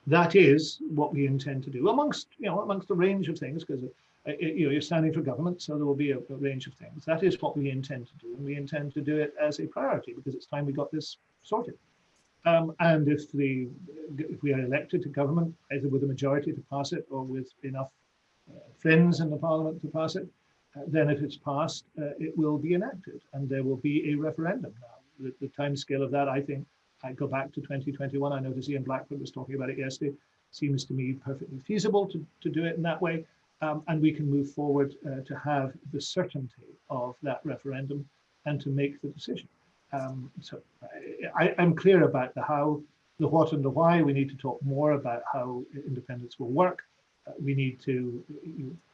that is what we intend to do amongst, you know, amongst a range of things, because uh, you know, you're standing for government, so there will be a, a, range of things. That is what we intend to do, and we intend to do it as a priority because it's time we got this sorted. Um, and if the if we are elected to government, either with a majority to pass it or with enough uh, friends in the parliament to pass it, uh, then if it's passed, uh, it will be enacted, and there will be a referendum. Now, the, the time scale of that, I think, I go back to 2021. I noticed Ian Blackford was talking about it yesterday. Seems to me perfectly feasible to, to do it in that way um, and we can move forward uh, to have the certainty of that referendum and to make the decision. Um, so I, am clear about the how. the what and the why. We need to talk more about how independence will work. Uh, we need to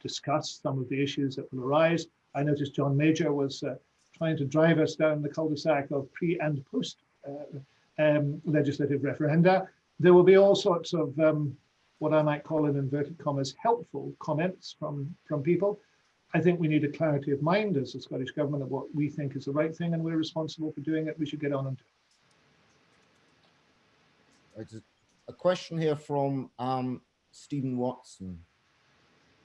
discuss some of the issues that will arise. I noticed John Major was uh, trying to drive us down the cul-de-sac of pre and post uh, um, legislative referenda. There will be all sorts of um, what I might call in inverted commas helpful comments from, from people. I think we need a clarity of mind as the Scottish Government of what we think is the right thing and we're responsible for doing it. We should get on and do it. A question here from um, Stephen Watson.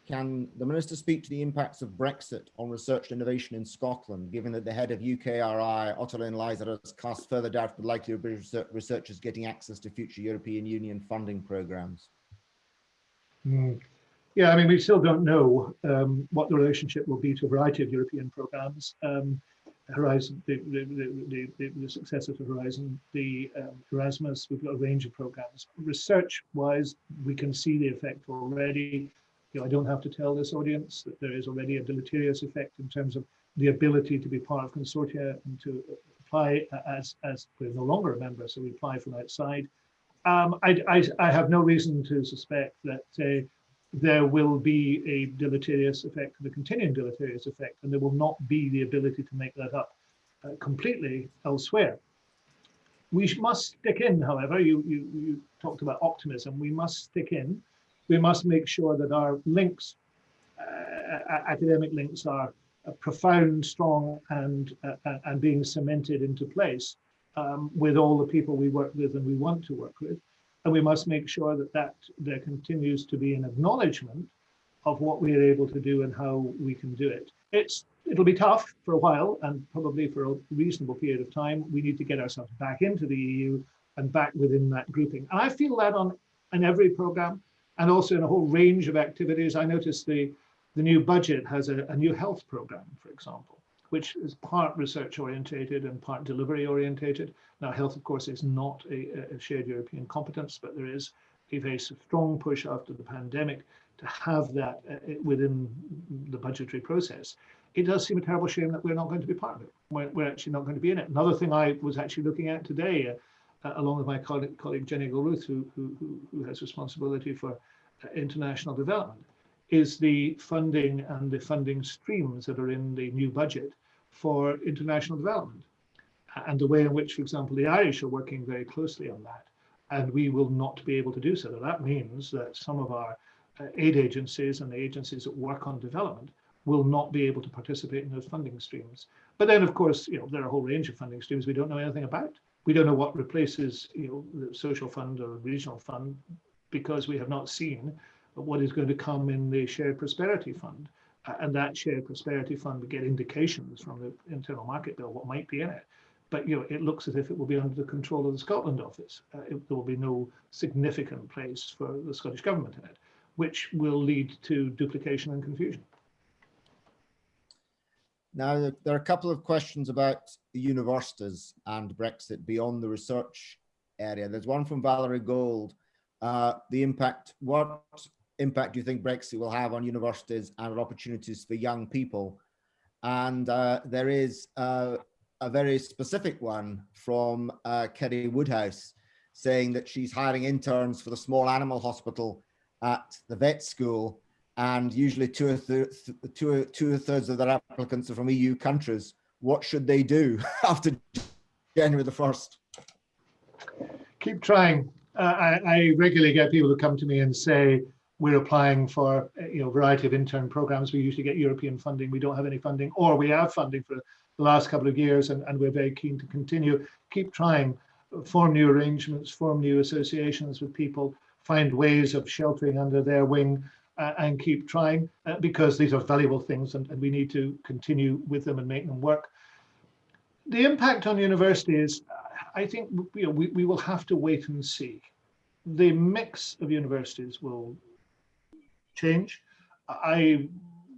Can the Minister speak to the impacts of Brexit on research and innovation in Scotland, given that the head of UKRI, Ottoline Leyser, has cast further doubt the likelihood of researchers getting access to future European Union funding programmes? Mm. Yeah, I mean, we still don't know um, what the relationship will be to a variety of European programmes. Um, Horizon, the, the, the, the, successor to Horizon, the um, Erasmus, we've got a range of programs. Research-wise, we can see the effect already. You know, I don't have to tell this audience that there is already a deleterious effect in terms of the ability to be part of consortia and to apply as, as we're no longer a member, so we apply from outside. Um, I, I, I, have no reason to suspect that uh, there will be a deleterious effect, a continuing deleterious effect, and there will not be the ability to make that up uh, completely elsewhere. We must stick in, however, you, you, you talked about optimism, we must stick in. We must make sure that our links, uh, academic links are uh, profound, strong, and, uh, and being cemented into place um, with all the people we work with and we want to work with. And we must make sure that, that there continues to be an acknowledgement of what we are able to do and how we can do it. It's It'll be tough for a while and probably for a reasonable period of time. We need to get ourselves back into the EU and back within that grouping. And I feel that on, on every program and also in a whole range of activities. I noticed the, the new budget has a, a new health program, for example which is part research orientated and part delivery orientated. Now, health, of course, is not a, a, shared European competence, but there is a very strong push after the pandemic to have that uh, within the budgetary process. It does seem a terrible shame that we're not going to be part of it. We're, we're actually not going to be in it. Another thing I was actually looking at today, uh, along with my colleague, colleague Jenny Gilruth, who, who, who has responsibility for uh, international development, is the funding and the funding streams that are in the new budget for international development and the way in which, for example, the Irish are working very closely on that. And we will not be able to do so. That means that some of our uh, aid agencies and the agencies that work on development will not be able to participate in those funding streams. But then, of course, you know, there are a whole range of funding streams we don't know anything about. We don't know what replaces, you know, the social fund or regional fund because we have not seen what is going to come in the shared prosperity fund. And that shared prosperity fund would get indications from the internal market bill what might be in it. But you know, it looks as if it will be under the control of the Scotland office. Uh, it, there will be no significant place for the Scottish government in it, which will lead to duplication and confusion. Now, there are a couple of questions about the universities and Brexit beyond the research area. There's one from Valerie Gold. Uh, the impact, what impact do you think Brexit will have on universities and opportunities for young people? And uh, there is uh, a very specific one from uh, Kerry Woodhouse saying that she's hiring interns for the small animal hospital at the vet school and usually two, th two, two thirds of their applicants are from EU countries. What should they do after January the 1st? Keep trying. Uh, I, I regularly get people who come to me and say, we're applying for you know variety of intern programs. We usually get European funding. We don't have any funding, or we have funding for the last couple of years, and, and we're very keen to continue. Keep trying, form new arrangements, form new associations with people, find ways of sheltering under their wing, uh, and keep trying uh, because these are valuable things, and, and we need to continue with them and make them work. The impact on universities, I think you know, we, we will have to wait and see. The mix of universities will change. I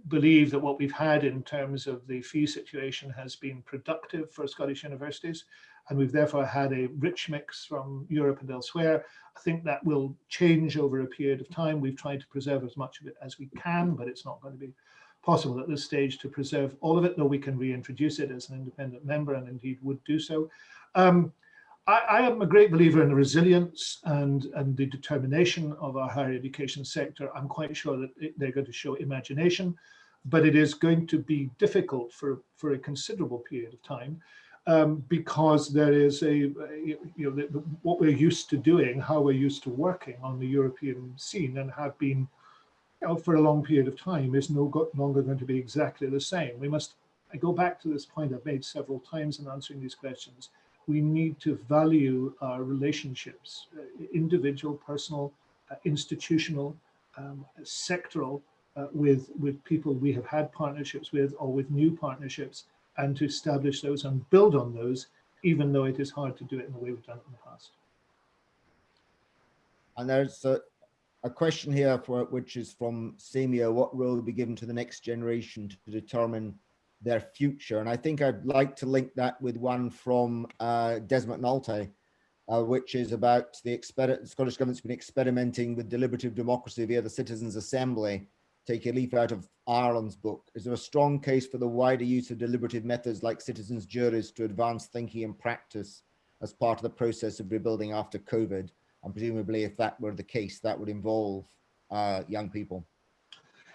believe that what we've had in terms of the fee situation has been productive for Scottish universities, and we've therefore had a rich mix from Europe and elsewhere. I think that will change over a period of time. We've tried to preserve as much of it as we can, but it's not going to be possible at this stage to preserve all of it, though we can reintroduce it as an independent member and indeed would do so. Um, I, I am a great believer in the resilience and, and the determination of our higher education sector. I'm quite sure that it, they're going to show imagination, but it is going to be difficult for, for a considerable period of time um, because there is a, you know, the, the, what we're used to doing, how we're used to working on the European scene and have been you know, for a long period of time is no longer going to be exactly the same. We must, I go back to this point I've made several times in answering these questions. We need to value our relationships, uh, individual, personal, uh, institutional, um, sectoral, uh, with, with people we have had partnerships with or with new partnerships and to establish those and build on those, even though it is hard to do it in the way we've done it in the past. And there's a, a question here for which is from Samia, what role will be given to the next generation to determine their future? And I think I'd like to link that with one from uh, Des McNulty, uh, which is about the Scottish government's been experimenting with deliberative democracy via the Citizens Assembly take a leaf out of Ireland's book, is there a strong case for the wider use of deliberative methods like citizens' juries to advance thinking and practice as part of the process of rebuilding after COVID? And presumably, if that were the case, that would involve uh, young people.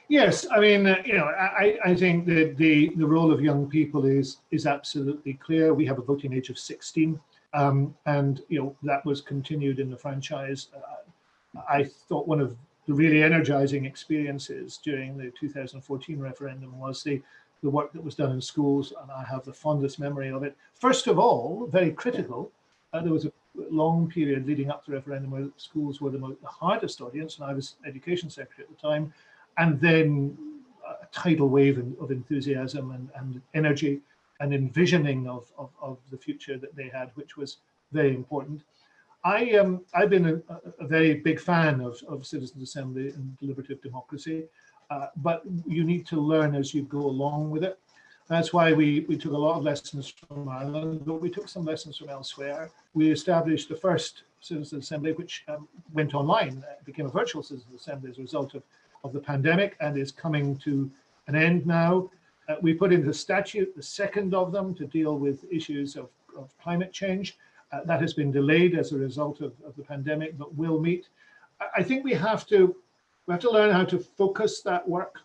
Yes, I mean, uh, you know, I, I think that the, the role of young people is is absolutely clear. We have a voting age of 16, um, and you know that was continued in the franchise. Uh, I thought one of the really energizing experiences during the 2014 referendum was the, the work that was done in schools, and I have the fondest memory of it. First of all, very critical, uh, there was a long period leading up to the referendum where schools were the, most, the hardest audience, and I was education secretary at the time, and then a tidal wave of enthusiasm and, and energy and envisioning of, of, of the future that they had, which was very important. I um, I've been a, a, very big fan of, of citizens assembly and deliberative democracy, uh, but you need to learn as you go along with it. That's why we, we took a lot of lessons from Ireland, but we took some lessons from elsewhere. We established the first citizen assembly, which um, went online, uh, became a virtual citizen assembly as a result of, of the pandemic and is coming to an end now. Uh, we put into statute the second of them to deal with issues of, of climate change. Uh, that has been delayed as a result of, of the pandemic, but will meet. I, think we have to we have to learn how to focus that work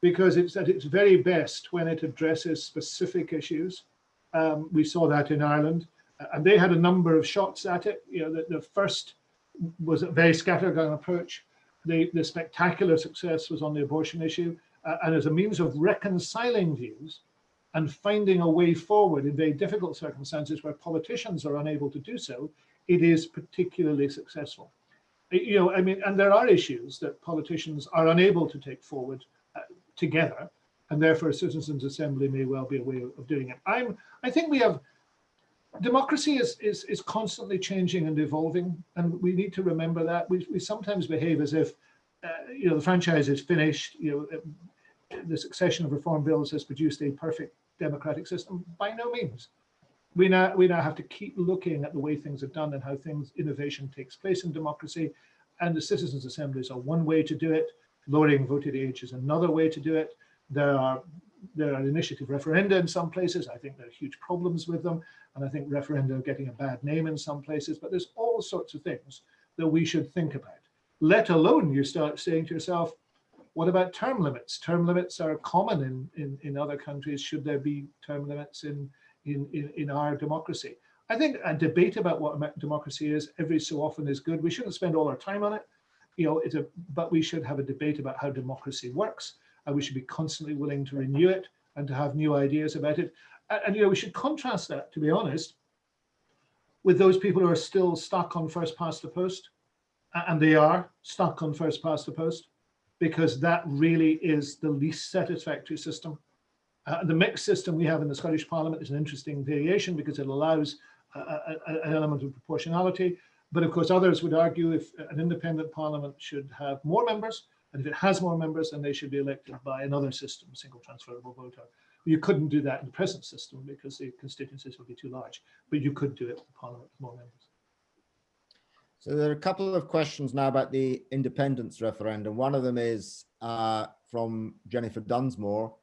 because it's at its very best when it addresses specific issues. Um, we saw that in Ireland, uh, and they had a number of shots at it. You know, the, the first was a very scattergun approach. The, the spectacular success was on the abortion issue, uh, and as a means of reconciling views, and finding a way forward in very difficult circumstances where politicians are unable to do so, it is particularly successful. You know, I mean, and there are issues that politicians are unable to take forward uh, together, and therefore a citizens' assembly may well be a way of doing it. I'm, I think we have, democracy is, is, is constantly changing and evolving, and we need to remember that. We, we sometimes behave as if, uh, you know, the franchise is finished, you know, the succession of reform bills has produced a perfect democratic system? By no means. We now, we now have to keep looking at the way things are done and how things, innovation takes place in democracy. And the citizens' assemblies are one way to do it. Lowering voting age is another way to do it. There are there are initiative referenda in some places. I think there are huge problems with them. And I think referenda are getting a bad name in some places, but there's all sorts of things that we should think about, let alone you start saying to yourself, what about term limits? Term limits are common in, in, in other countries. Should there be term limits in, in, in, in our democracy? I think a debate about what democracy is every so often is good. We shouldn't spend all our time on it, you know, it's a, but we should have a debate about how democracy works and we should be constantly willing to renew it and to have new ideas about it. And, and you know, we should contrast that, to be honest, with those people who are still stuck on first past the post, and they are stuck on first past the post because that really is the least satisfactory system. Uh, the mixed system we have in the Scottish Parliament is an interesting variation because it allows an element of proportionality. But of course, others would argue if an independent parliament should have more members, and if it has more members, then they should be elected by another system, single transferable voter. You couldn't do that in the present system because the constituencies would be too large, but you could do it with parliament with more members. So there are a couple of questions now about the independence referendum. One of them is uh, from Jennifer Dunsmore.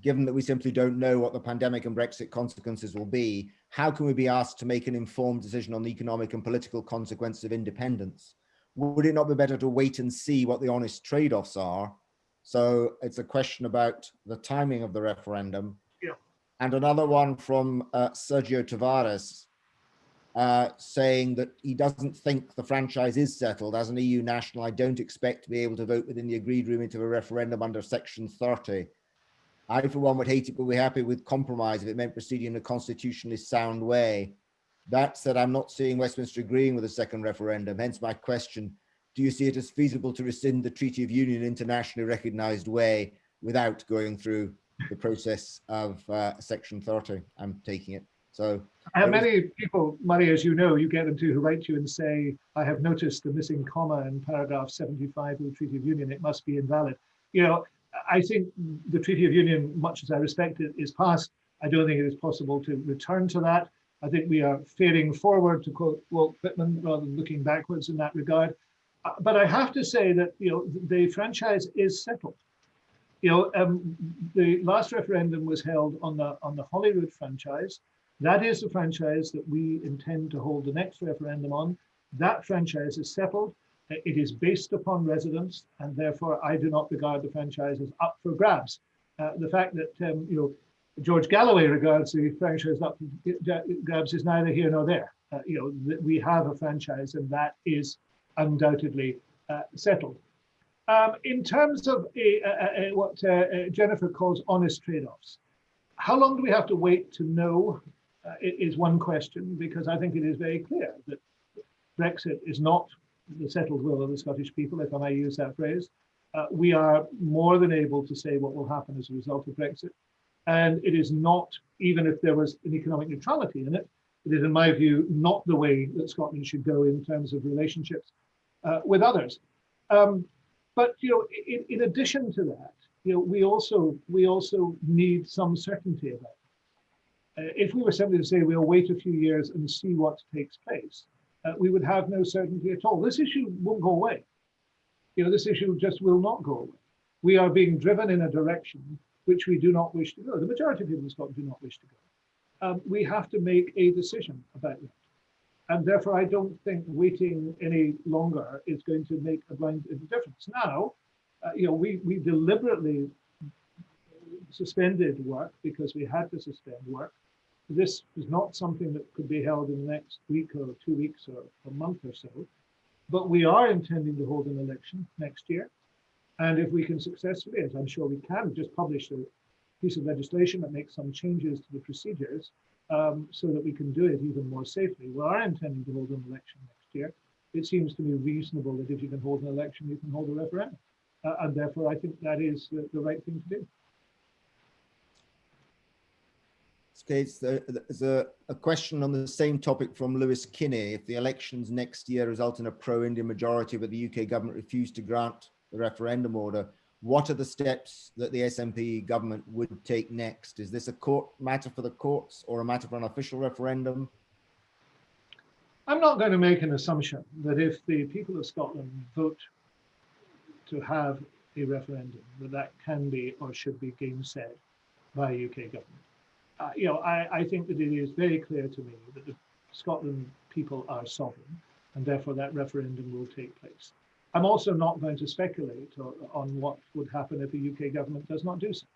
given that we simply don't know what the pandemic and Brexit consequences will be, how can we be asked to make an informed decision on the economic and political consequences of independence? Would it not be better to wait and see what the honest trade-offs are? So it's a question about the timing of the referendum. Yeah. And another one from uh, Sergio Tavares, uh, saying that he doesn't think the franchise is settled. As an EU national, I don't expect to be able to vote within the agreed remit of a referendum under section 30. I, for one, would hate it, but we're happy with compromise if it meant proceeding in a constitutionally sound way. That said, I'm not seeing Westminster agreeing with a second referendum, hence my question. Do you see it as feasible to rescind the Treaty of Union internationally recognised way without going through the process of uh, section 30? I'm taking it. So How many people, Murray, as you know, you get them to who write to you and say, I have noticed the missing comma in paragraph 75 of the Treaty of Union, it must be invalid. You know, I think the Treaty of Union, much as I respect it, is passed. I don't think it is possible to return to that. I think we are faring forward, to quote Walt Whitman, rather than looking backwards in that regard. Uh, But I have to say that, you know, the franchise is settled. You know, um, the last referendum was held on the on the Holyrood franchise. That is the franchise that we intend to hold the next referendum on. That franchise is settled. It is based upon residents, and therefore I do not regard the franchise as up for grabs. Uh, the fact that um, you know George Galloway regards the franchise for grabs is neither here nor there. Uh, you know we have a franchise, and that is undoubtedly uh, settled. Um, in terms of a, a, a, what uh, uh, Jennifer calls honest trade-offs, how long do we have to wait to know uh, is one question, because I think it is very clear that Brexit is not the settled will of the Scottish people, if I may use that phrase. Uh, we are more than able to say what will happen as a result of Brexit. And it is not, even if there was an economic neutrality in it, it is, in my view, not the way that Scotland should go in terms of relationships uh, with others. Um, but you know, in, in addition to that, you know, we also we also need some certainty about it. Uh, if we were simply to say we'll wait a few years and see what takes place, uh, we would have no certainty at all. This issue won't go away. You know, this issue just will not go away. We are being driven in a direction which we do not wish to go. The majority of people in Scotland do not wish to go. Um, we have to make a decision about that. And therefore, I don't think waiting any longer is going to make a blind difference. Now, uh, you know, we, we deliberately suspended work because we had to suspend work. This is not something that could be held in the next week or two weeks or a month or so. But we are intending to hold an election next year. And if we can successfully, as I'm sure we can, just publish a piece of legislation that makes some changes to the procedures um, so that we can do it even more safely. We are intending to hold an election next year. It seems to me reasonable that if you can hold an election, you can hold a referendum. Uh, and therefore, I think that is the, the right thing to do. There- there's a, a question on the same topic from Lewis Kinney. If the elections next year result in a pro-Indian majority, but the UK government refused to grant the referendum order, what are the steps that the SNP government would take next? Is this a court matter for the courts or a matter for an official referendum? I'm not going to make an assumption that if the people of Scotland vote to have a referendum, that that can be or should be gainsaid by a UK government. Uh, you know, I, I think that it is very clear to me that the Scotland people are sovereign, and therefore that referendum will take place. I'm also not going to speculate on what would happen if the UK government does not do so.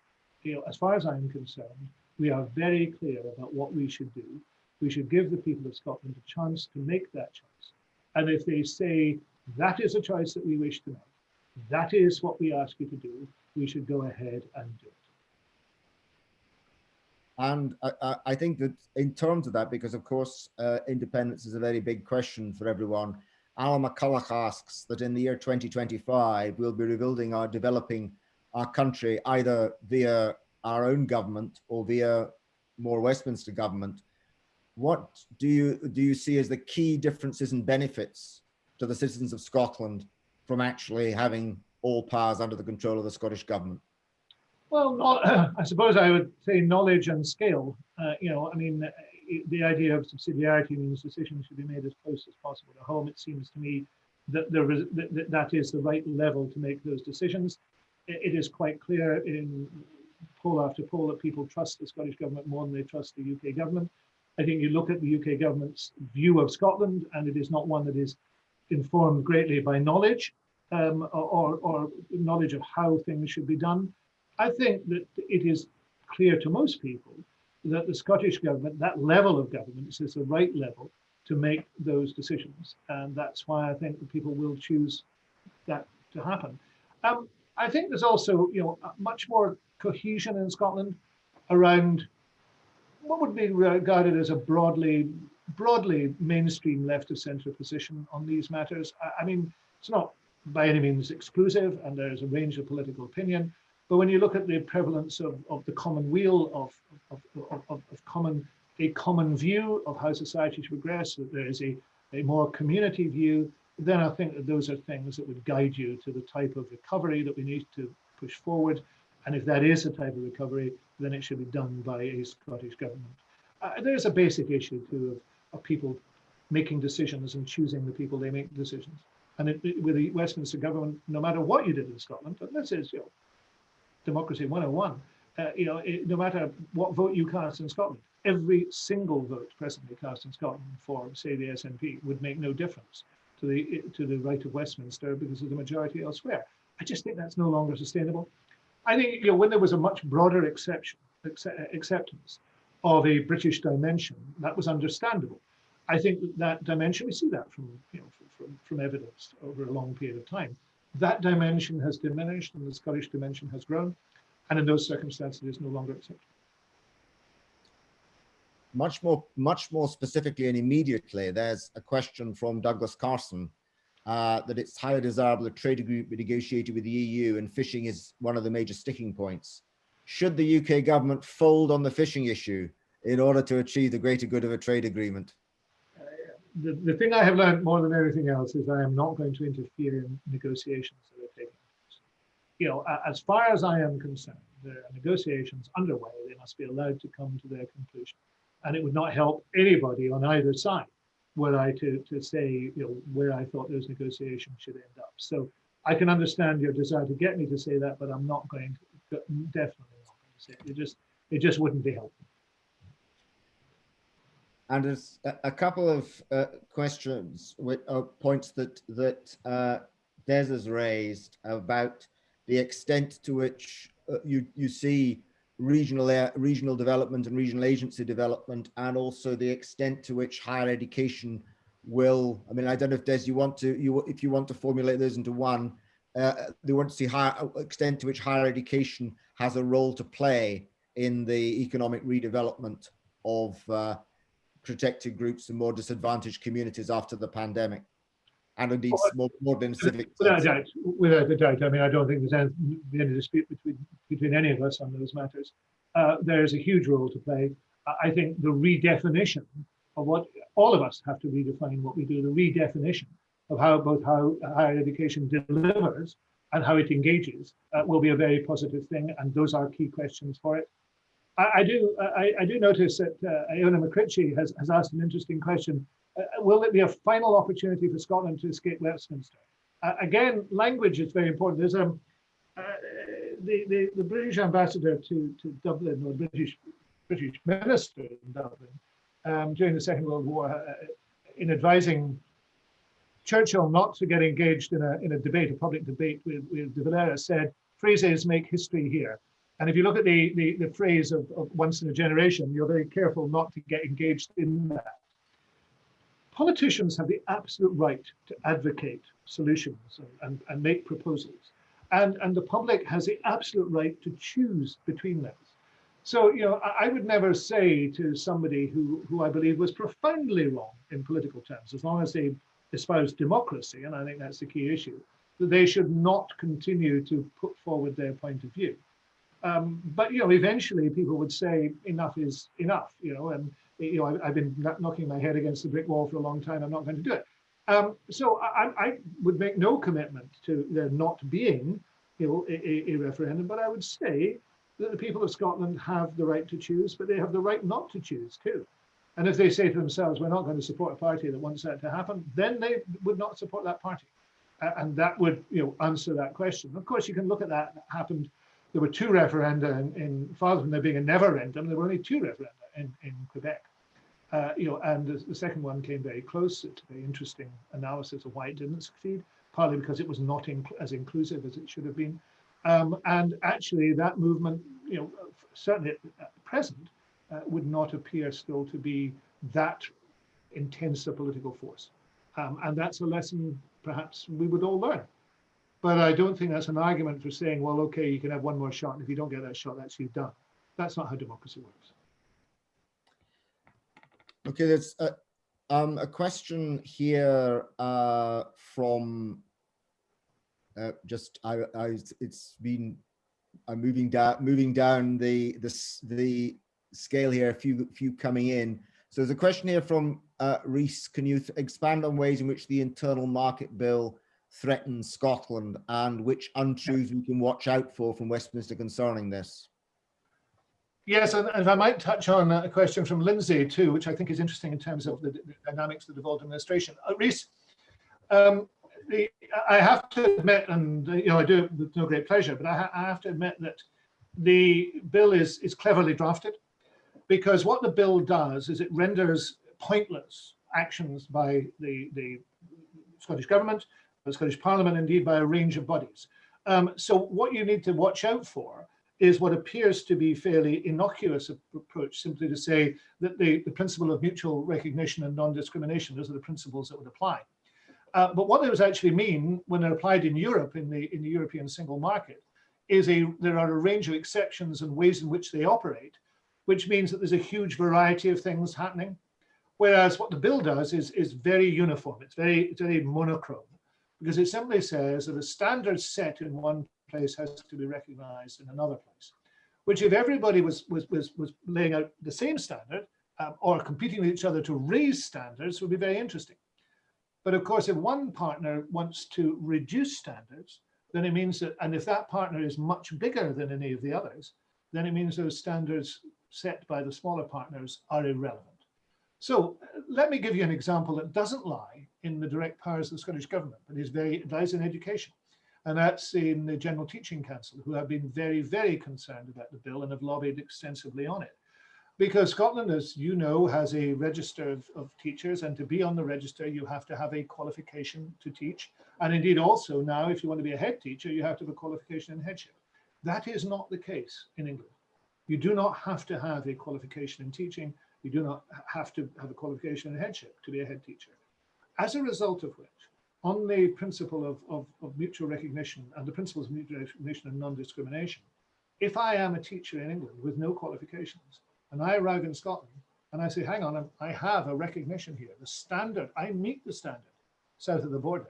You know, as far as I'm concerned, we are very clear about what we should do. We should give the people of Scotland a chance to make that choice. And if they say that is a choice that we wish to make, that is what we ask you to do, we should go ahead and do it. And I, I, I think that in terms of that, because of course, uh, independence is a very big question for everyone. Alan McCulloch asks that in the year 2025, we'll be rebuilding our developing our country either via our own government or via more Westminster government. What do you do you see as the key differences and benefits to the citizens of Scotland from actually having all powers under the control of the Scottish government? Well, no- I suppose I would say knowledge and skill. Uh, you know, I mean, the idea of subsidiarity means decisions should be made as close as possible to home. It seems to me that there is that, that- that is the right level to make those decisions. It- it is quite clear in poll after poll that people trust the Scottish government more than they trust the UK government. I think you look at the UK government's view of Scotland, and it is not one that is informed greatly by knowledge um, or, or knowledge of how things should be done. I think that it is clear to most people that the Scottish government, that level of government, is the right level to make those decisions. And that's why I think that people will choose that to happen. Um, I think there's also, you know, much more cohesion in Scotland around what would be regarded as a broadly, broadly mainstream left of centre position on these matters. I, I mean, it's not by any means exclusive, and there's a range of political opinion. But when you look at the prevalence of, of the common weal of, of, of, of common a common view of how society should progress, that there is a, a more community view, then I think that those are things that would guide you to the type of recovery that we need to push forward. And if that is a type of recovery, then it should be done by a Scottish government. Uh, there's a basic issue too of, of people making decisions and choosing the people they make decisions. And it, it, with the Westminster government, no matter what you did in Scotland, and this is you know, democracy 101, uh, you know, it, no matter what vote you cast in Scotland, every single vote presently cast in Scotland for, say, the SNP would make no difference to the to the right of Westminster because of the majority elsewhere. I just think that's no longer sustainable. I think you know when there was a much broader exception accept, acceptance of a British dimension, that was understandable. I think that dimension we see that from you know from, from evidence over a long period of time. That dimension has diminished and the Scottish dimension has grown, and in those circumstances, it is no longer acceptable. Much more much more specifically and immediately there's a question from douglas carson uh, that it's highly desirable a trade agreement be negotiated with the eu and fishing is one of the major sticking points. Should the uk government fold on the fishing issue in order to achieve the greater good of a trade agreement the, the thing i have learned more than anything else is i am not going to interfere in negotiations that are taking place you know as far as i am concerned there are negotiations underway they must be allowed to come to their conclusion and it would not help anybody on either side were I to, to say, you know, where I thought those negotiations should end up. So I can understand your desire to get me to say that, but I'm not going to, definitely not going to say it. It just, it just wouldn't be helpful. And there's a, couple of uh, questions, with, uh, points that that uh, Des has raised about the extent to which uh, you you see regional regional development and regional agency development and also the extent to which higher education will i mean i don't know if des you want to you if you want to formulate those into one uh, they want to see higher extent to which higher education has a role to play in the economic redevelopment of uh, protected groups and more disadvantaged communities after the pandemic. And indeed more modern civic without a doubt without a doubt i mean i don't think there's any, any dispute between between any of us on those matters. Uh, there's a huge role to play. I think the redefinition of what all of us have to redefine what we do the redefinition of how both how higher education delivers and how it engages uh, will be a very positive thing and those are key questions for it i, do I, I, do notice that uh, Iona McCritchie has, has asked an interesting question uh, will it be a final opportunity for Scotland to escape Westminster? Uh, again, language is very important. There's um, uh, the, the, the British ambassador to, to Dublin, or British British minister in Dublin um, during the Second World War, uh, in advising Churchill not to get engaged in a in a debate, a public debate with, with de Valera, said phrases make history here. And if you look at the, the, the phrase of, of once in a generation, you're very careful not to get engaged in that politicians have the absolute right to advocate solutions and, and, and make proposals. And, and the public has the absolute right to choose between those. So, you know, I, I would never say to somebody who, who I believe was profoundly wrong in political terms, as long as they espouse democracy, and I think that's the key issue, that they should not continue to put forward their point of view. Um, but you know, eventually people would say enough is enough, you know, and you know, I, have been knocking my head against the brick wall for a long time. I'm not going to do it. Um, so I, I, would make no commitment to there not being, you know, a, a, referendum, but I would say that the people of Scotland have the right to choose, but they have the right not to choose too. And if they say to themselves, we're not going to support a party that wants that to happen, then they would not support that party. Uh, and that would, you know, answer that question. Of course, you can look at that. That happened there were two referenda in, in rather than there being a never-endum, there were only two referenda in, in Quebec. Uh, you know, and the, the, second one came very close. A very interesting analysis of why it didn't succeed, partly because it was not inc as inclusive as it should have been. Um, and actually that movement, you know, certainly at present, uh, would not appear still to be that intense a political force. Um, and that's a lesson perhaps we would all learn. But I don't think that's an argument for saying, well, okay, you can have one more shot. And if you don't get that shot, that's you done. That's not how democracy works. Okay, there's a, um, a question here uh, from uh, just I, I it's been I'm moving down moving down the the the scale here. A few few coming in. So there's a question here from uh, Reese. Can you expand on ways in which the internal market bill threatens Scotland and which untruths we can watch out for from Westminster concerning this? Yes, and if I might touch on a question from Lindsay too, which I think is interesting in terms of the, dynamics of the devolved administration. Uh, Reese, um, I have to admit, and you know I do it with no great pleasure, but I, ha I have to admit that the bill is is cleverly drafted because what the bill does is it renders pointless actions by the the Scottish government, the Scottish Parliament, indeed by a range of bodies. Um, so what you need to watch out for is what appears to be fairly innocuous approach, simply to say that the, the principle of mutual recognition and non-discrimination, those are the principles that would apply. Uh, but what those actually mean when they're applied in Europe, in the, in the European single market, is a, there are a range of exceptions and ways in which they operate, which means that there's a huge variety of things happening. Whereas what the bill does is, is very uniform, it's very, it's very monochrome, because it simply says that a standard set in one place has to be recognized in another place. Which if everybody was, was, was, was laying out the same standard um, or competing with each other to raise standards would be very interesting. But of course, if one partner wants to reduce standards, then it means that, and if that partner is much bigger than any of the others, then it means those standards set by the smaller partners are irrelevant. So let me give you an example that doesn't lie in the direct powers of the Scottish government, but is very, lies in education and that's in the General Teaching Council, who have been very, very concerned about the bill and have lobbied extensively on it. Because Scotland, as you know, has a register of, of, teachers, and to be on the register, you have to have a qualification to teach. And indeed, also now, if you want to be a head teacher, you have to have a qualification in headship. That is not the case in England. You do not have to have a qualification in teaching. You do not have to have a qualification in headship to be a head teacher. As a result of which, on the principle of, of, of, mutual recognition and the principles of mutual recognition and non-discrimination, if I am a teacher in England with no qualifications and I arrive in Scotland and I say, hang on, I have a recognition here, the standard, I meet the standard south of the border,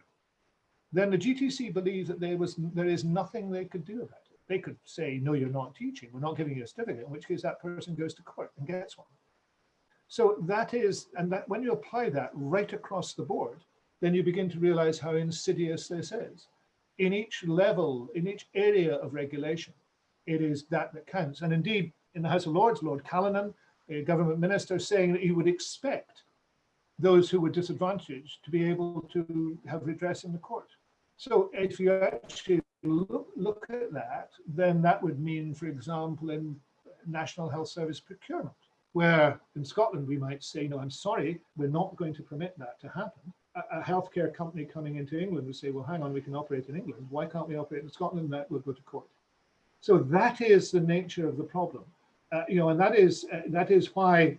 then the GTC believes that there was there is nothing they could do about it. They could say, no, you're not teaching, we're not giving you a certificate, in which case that person goes to court and gets one. So that is, and that when you apply that right across the board, then you begin to realize how insidious this is. In each level, in each area of regulation, it is that that counts. And indeed, in the House of Lords, Lord Callanan, a government minister, saying that he would expect those who were disadvantaged to be able to have redress in the court. So if you actually look, look at that, then that would mean, for example, in National Health Service procurement, where in Scotland we might say, no, I'm sorry, we're not going to permit that to happen a healthcare company coming into England would say, well, hang on, we can operate in England. Why can't we operate in Scotland? That would go to court. So that is the nature of the problem. Uh, you know, and that is uh, that is why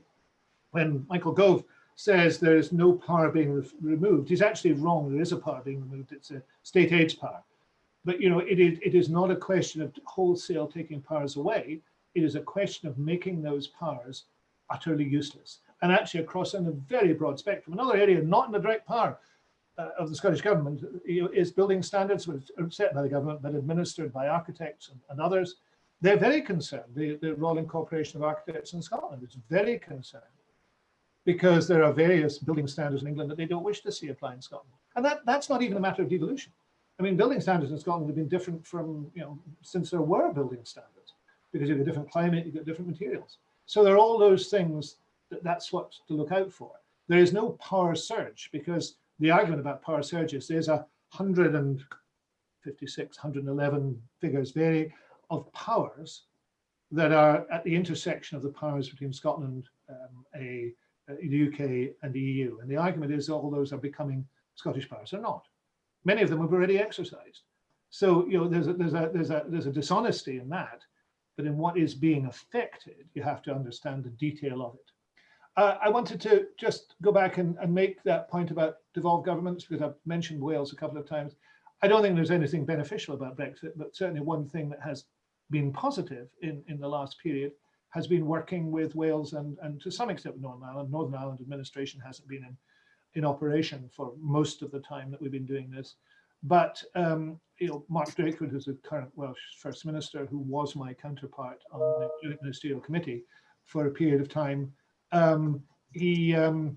when Michael Gove says there is no power being re removed, he's actually wrong. There is a power being removed. It's a state aids power. But, you know, it is, it is not a question of wholesale taking powers away. It is a question of making those powers utterly useless and actually across in a very broad spectrum. Another area not in the direct power uh, of the Scottish Government is building standards which are set by the government but administered by architects and, and others. They're very concerned, the, the Royal Incorporation of Architects in Scotland is very concerned because there are various building standards in England that they don't wish to see apply in Scotland. And that, that's not even a matter of devolution. I mean, building standards in Scotland have been different from, you know, since there were building standards, because you've got different climate, you've got different materials. So there are all those things that that's what to look out for. There is no power surge because the argument about power surges, there's a 156, 111 figures vary of powers that are at the intersection of the powers between Scotland, um, a, a, the UK and the EU. And the argument is all those are becoming Scottish powers. They're not. Many of them have already exercised. So you know there's a, there's a there's a there's a dishonesty in that, but in what is being affected, you have to understand the detail of it. Uh, I wanted to just go back and, and make that point about devolved governments because I've mentioned Wales a couple of times. I don't think there's anything beneficial about Brexit, but certainly one thing that has been positive in, in the last period has been working with Wales and, and to some extent with Northern Ireland. Northern Ireland administration hasn't been in, in operation for most of the time that we've been doing this. But um, you know, Mark Drakeford, who's the current Welsh First Minister, who was my counterpart on the Ministerial Committee for a period of time, um, he um,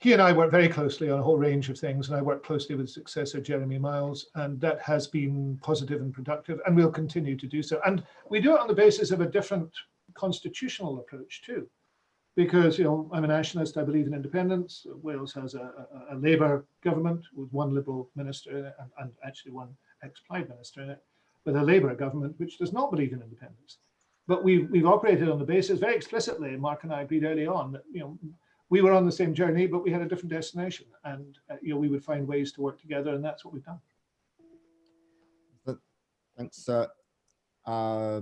he and I work very closely on a whole range of things, and I work closely with successor Jeremy Miles, and that has been positive and productive, and we'll continue to do so. And we do it on the basis of a different constitutional approach too because you know I'm a nationalist. I believe in independence. Wales has a, a, a Labour government with one Liberal minister and, and actually one ex-Plaid minister in it, with a Labour government which does not believe in independence. But we've we've operated on the basis very explicitly. Mark and I agreed early on that you know we were on the same journey, but we had a different destination, and uh, you know we would find ways to work together, and that's what we've done. Thanks. Uh, uh,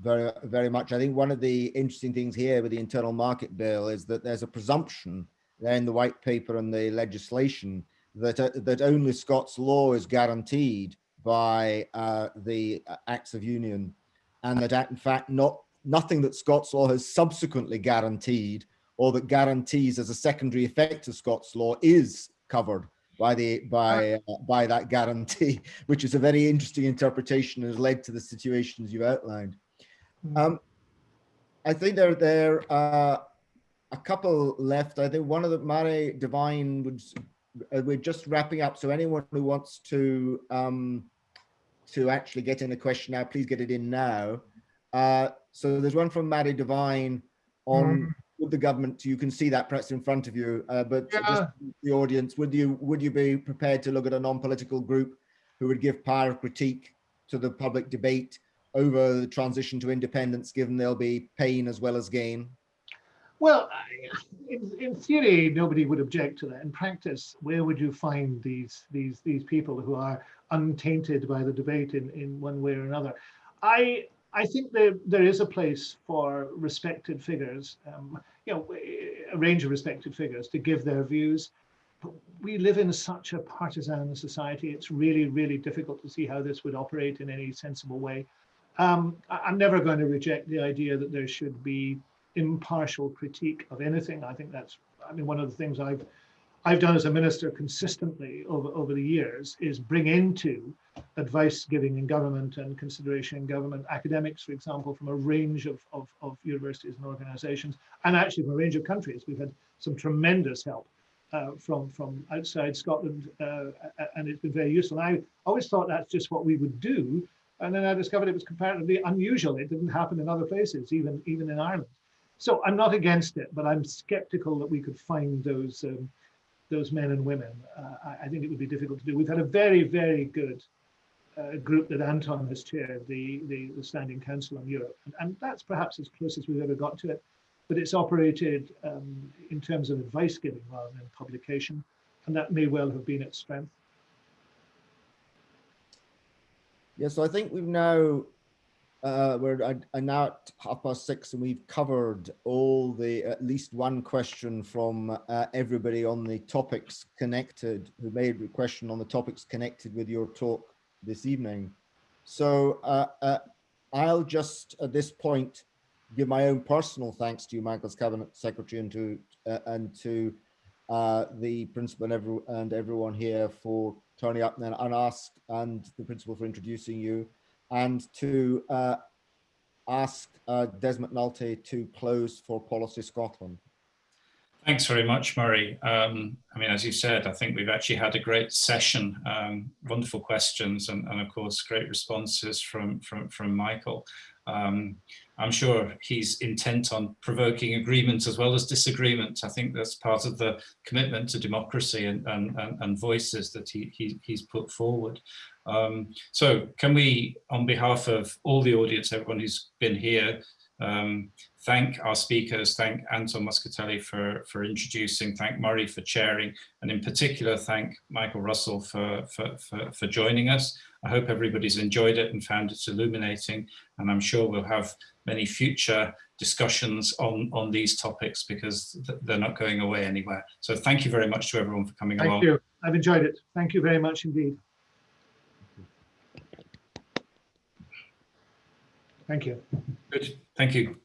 very, very much. I think one of the interesting things here with the internal market bill is that there's a presumption there in the white paper and the legislation that uh, that only Scots law is guaranteed by uh, the Acts of Union, and that in fact not nothing that Scots law has subsequently guaranteed or that guarantees as a secondary effect of Scots law is covered by the by uh, by that guarantee, which is a very interesting interpretation and has led to the situations you outlined. Um, I think there there are a couple left. I think one of the Mary Divine would uh, we're just wrapping up. So anyone who wants to um, to actually get in a question now, please get it in now. Uh, so there's one from Mary Divine on mm. with the government. You can see that perhaps in front of you, uh, but yeah. the audience, would you would you be prepared to look at a non-political group who would give power critique to the public debate over the transition to independence, given there'll be pain as well as gain? Well, in, in theory, nobody would object to that. In practice, where would you find these these these people who are untainted by the debate in, in one way or another? I I think there there is a place for respected figures, um, you know, a range of respected figures to give their views. But we live in such a partisan society. It's really, really difficult to see how this would operate in any sensible way. Um, I'm never going to reject the idea that there should be impartial critique of anything. I think that's, I mean, one of the things I've I've done as a minister consistently over, over the years is bring into advice giving in government and consideration in government academics, for example, from a range of, of, of universities and organizations, and actually from a range of countries. We've had some tremendous help uh, from, from outside Scotland, uh, and it's been very useful. And I always thought that's just what we would do and then I discovered it was comparatively unusual. It didn't happen in other places, even, even in Ireland. So I'm not against it, but I'm skeptical that we could find those um, those men and women. Uh, I, I, think it would be difficult to do. We've had a very, very good uh, group that Anton has chaired, the, the, the Standing Council on Europe. And, and, that's perhaps as close as we've ever got to it. But it's operated um, in terms of advice giving rather than publication. And that may well have been its strength. Yeah, so I think we've now, uh, we're uh, now at half past six and we've covered all the, at least one question from uh, everybody on the topics connected, who made a question on the topics connected with your talk this evening. So uh, uh, I'll just at this point give my own personal thanks to you, Michael's Cabinet Secretary, and to uh, and to uh, the principal and, every, and everyone here for turning up and, and ask and the principal for introducing you and to uh, ask uh, Des McNulty to close for Policy Scotland. Thanks very much, Murray. Um, I mean, as you said, I think we've actually had a great session, um, wonderful questions, and, and, of course, great responses from from from Michael. Um, I'm sure he's intent on provoking agreement as well as disagreement. I think that's part of the commitment to democracy and, and, and, voices that he, he, he's put forward. Um, so can we, on behalf of all the audience, everyone who's been here, um, thank our speakers, thank Anton Muscatelli for, for introducing, thank Murray for chairing, and in particular, thank Michael Russell for, for, for, for joining us. I hope everybody's enjoyed it and found it illuminating, and I'm sure we'll have many future discussions on, on these topics because they're not going away anywhere. So thank you very much to everyone for coming Thank along. Thank you. I've enjoyed it. Thank you very much indeed. Thank you. Good, thank you.